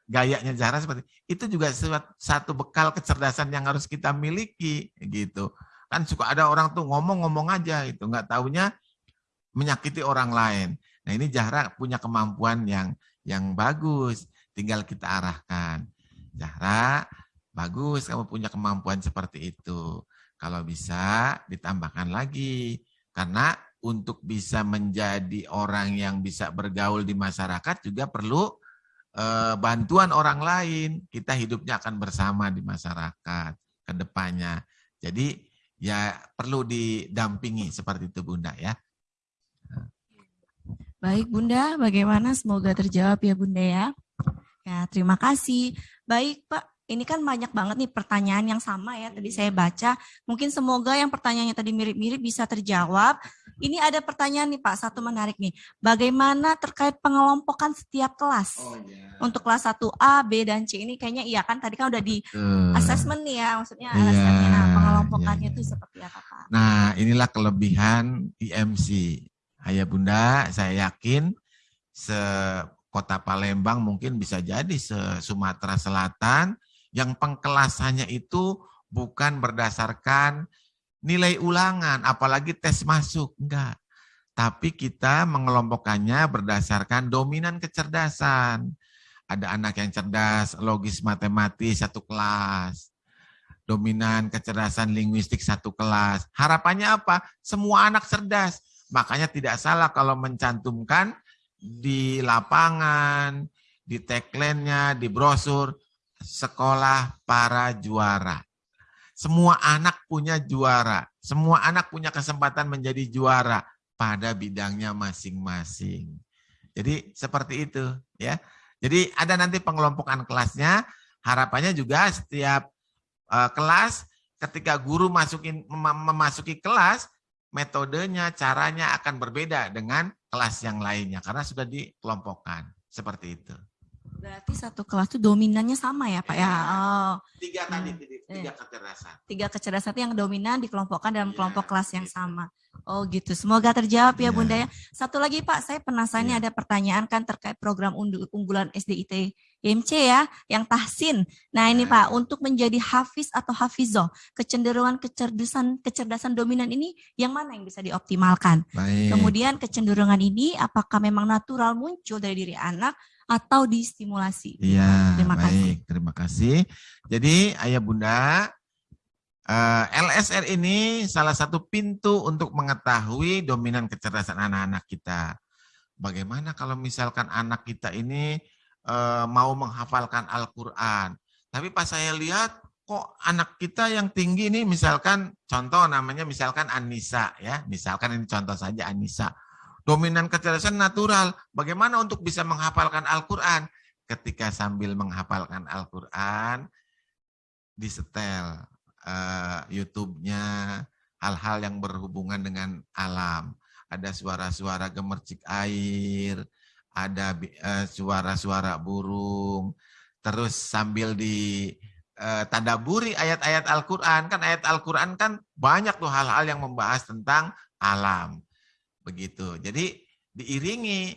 Gayanya Zahra seperti itu juga satu bekal kecerdasan yang harus kita miliki gitu. Kan suka ada orang tuh ngomong-ngomong aja itu nggak taunya menyakiti orang lain. Nah ini Zahra punya kemampuan yang yang bagus, tinggal kita arahkan. Zahra, bagus kamu punya kemampuan seperti itu. Kalau bisa ditambahkan lagi. Karena untuk bisa menjadi orang yang bisa bergaul di masyarakat juga perlu eh, bantuan orang lain. Kita hidupnya akan bersama di masyarakat ke depannya. Jadi ya perlu didampingi seperti itu Bunda ya. Baik Bunda, bagaimana? Semoga terjawab ya Bunda ya. Ya, terima kasih. Baik Pak, ini kan banyak banget nih pertanyaan yang sama ya tadi saya baca. Mungkin semoga yang pertanyaannya tadi mirip-mirip bisa terjawab. Ini ada pertanyaan nih Pak, satu menarik nih. Bagaimana terkait pengelompokan setiap kelas? Oh, yeah. Untuk kelas 1A, B, dan C ini kayaknya iya kan tadi kan udah di uh, assessment nih ya, maksudnya yeah, nah, pengelompokannya itu yeah, yeah. seperti apa Pak? Nah inilah kelebihan IMC. Ayah Bunda, saya yakin se kota Palembang mungkin bisa jadi se Sumatera Selatan yang pengkelasannya itu bukan berdasarkan nilai ulangan, apalagi tes masuk, enggak. Tapi kita mengelompokkannya berdasarkan dominan kecerdasan. Ada anak yang cerdas, logis matematis satu kelas. Dominan kecerdasan linguistik satu kelas. Harapannya apa? Semua anak cerdas. Makanya tidak salah kalau mencantumkan di lapangan, di tagline-nya, di brosur, sekolah para juara. Semua anak punya juara. Semua anak punya kesempatan menjadi juara pada bidangnya masing-masing. Jadi seperti itu ya. Jadi ada nanti pengelompokan kelasnya. Harapannya juga setiap uh, kelas ketika guru masukin mem memasuki kelas metodenya, caranya akan berbeda dengan kelas yang lainnya karena sudah dikelompokkan seperti itu. Berarti satu kelas itu dominannya sama ya Pak ya? Oh. Tiga tadi, hmm. tiga kecerdasan. Tiga kecerdasan yang dominan dikelompokkan dalam ya, kelompok kelas yang sama. Oh gitu, semoga terjawab ya, ya Bunda ya. Satu lagi Pak, saya penasaran ya. ada pertanyaan kan terkait program unggulan SDIT IMC ya, yang tahsin. Nah ini ya. Pak, untuk menjadi hafiz atau hafizoh, kecenderungan kecerdasan kecerdasan dominan ini yang mana yang bisa dioptimalkan? Baik. Kemudian kecenderungan ini apakah memang natural muncul dari diri anak atau distimulasi. Iya, terima baik, kasih. Terima kasih. Jadi ayah bunda, eh, LSR ini salah satu pintu untuk mengetahui dominan kecerdasan anak-anak kita. Bagaimana kalau misalkan anak kita ini uh, mau menghafalkan Al-Quran, tapi pas saya lihat kok anak kita yang tinggi ini misalkan contoh namanya misalkan Anissa ya, misalkan ini contoh saja Anissa Dominan kecerdasan natural. Bagaimana untuk bisa menghafalkan Al-Quran? Ketika sambil menghafalkan Al-Quran, disetel uh, YouTube-nya, hal-hal yang berhubungan dengan alam. Ada suara-suara gemercik air, ada eh, suara-suara uh, burung, terus sambil di uh, tadaburi ayat-ayat Al-Quran, kan ayat Al-Quran kan banyak tuh hal-hal yang membahas tentang alam. Begitu. Jadi diiringi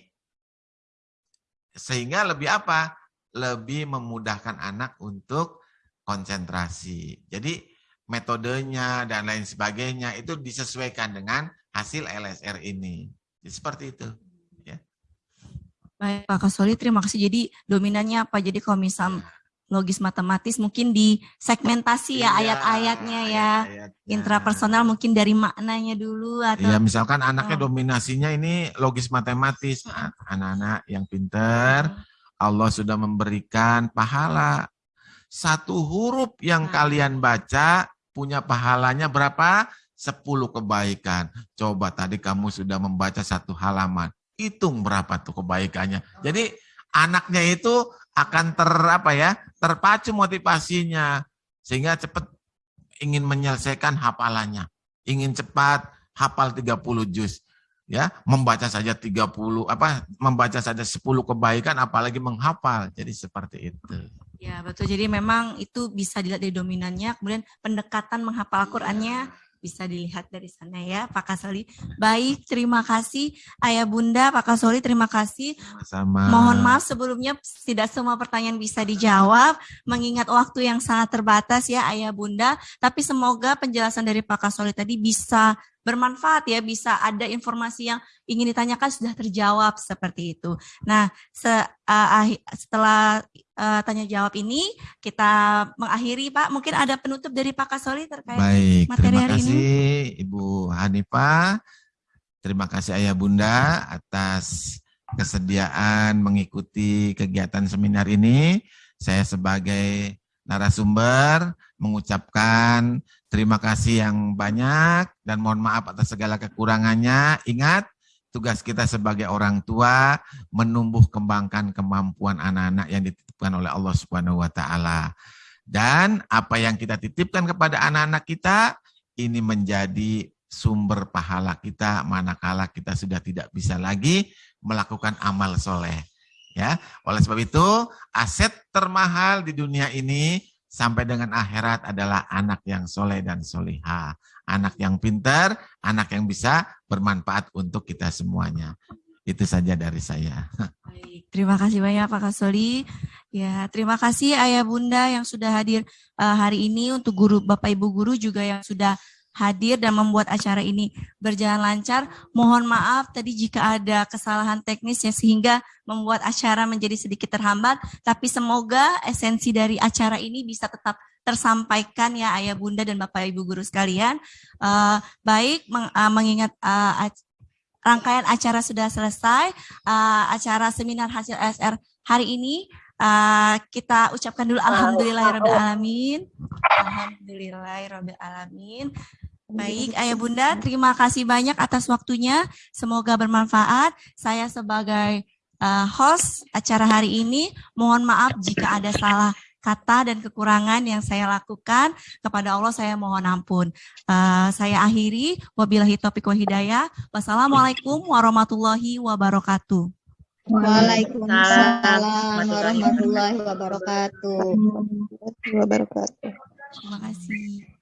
sehingga lebih apa? Lebih memudahkan anak untuk konsentrasi. Jadi metodenya dan lain sebagainya itu disesuaikan dengan hasil LSR ini. Jadi seperti itu. Ya. Baik Pak Kasoli, terima kasih. Jadi dominannya apa? Jadi kalau misal logis matematis mungkin di segmentasi ya iya, ayat-ayatnya ya ayat intrapersonal mungkin dari maknanya dulu atau ya misalkan anaknya oh. dominasinya ini logis matematis anak-anak yang pinter Allah sudah memberikan pahala satu huruf yang nah. kalian baca punya pahalanya berapa? 10 kebaikan. Coba tadi kamu sudah membaca satu halaman. hitung berapa tuh kebaikannya. Jadi anaknya itu akan ter apa ya, terpacu motivasinya sehingga cepat ingin menyelesaikan hafalannya, ingin cepat hafal 30 juz. Ya, membaca saja 30 apa membaca saja 10 kebaikan apalagi menghafal. Jadi seperti itu. Ya, betul. Jadi memang itu bisa dilihat dari dominannya, kemudian pendekatan menghafal Al-Qur'annya bisa dilihat dari sana ya Pak Kasoli. Baik, terima kasih Ayah Bunda, Pak Kasoli, terima kasih. Sama. Mohon maaf sebelumnya tidak semua pertanyaan bisa dijawab, mengingat waktu yang sangat terbatas ya Ayah Bunda, tapi semoga penjelasan dari Pak Kasoli tadi bisa bermanfaat ya, bisa ada informasi yang ingin ditanyakan sudah terjawab seperti itu. Nah, se, uh, setelah uh, tanya jawab ini kita mengakhiri Pak. Mungkin ada penutup dari Pak Kasoli terkait Baik, materi terima hari kasih ini. Ibu Hanifah. Terima kasih Ayah Bunda atas kesediaan mengikuti kegiatan seminar ini. Saya sebagai narasumber mengucapkan terima kasih yang banyak dan mohon maaf atas segala kekurangannya. Ingat, tugas kita sebagai orang tua menumbuh kembangkan kemampuan anak-anak yang dititipkan oleh Allah Subhanahu wa taala. Dan apa yang kita titipkan kepada anak-anak kita ini menjadi sumber pahala kita manakala kita sudah tidak bisa lagi melakukan amal soleh. Ya, oleh sebab itu aset termahal di dunia ini sampai dengan akhirat adalah anak yang soleh dan soliha, anak yang pintar, anak yang bisa bermanfaat untuk kita semuanya. Itu saja dari saya. Baik, terima kasih banyak Pak Kasoli. Ya, terima kasih Ayah Bunda yang sudah hadir uh, hari ini untuk guru Bapak Ibu guru juga yang sudah hadir dan membuat acara ini berjalan lancar. Mohon maaf tadi jika ada kesalahan teknis ya sehingga membuat acara menjadi sedikit terhambat, tapi semoga esensi dari acara ini bisa tetap tersampaikan ya Ayah Bunda dan Bapak Ibu guru sekalian. Uh, baik meng, uh, mengingat uh, rangkaian acara sudah selesai, uh, acara seminar hasil SR hari ini uh, kita ucapkan dulu alhamdulillahirabbil alamin. Baik, Ayah Bunda, terima kasih banyak atas waktunya. Semoga bermanfaat. Saya sebagai uh, host acara hari ini, mohon maaf jika ada salah kata dan kekurangan yang saya lakukan kepada Allah saya mohon ampun. Uh, saya akhiri wabillahi taufiq wa hidayah. Wassalamualaikum warahmatullahi wabarakatuh. Waalaikumsalam warahmatullahi wabarakatuh. wabarakatuh. Terima kasih.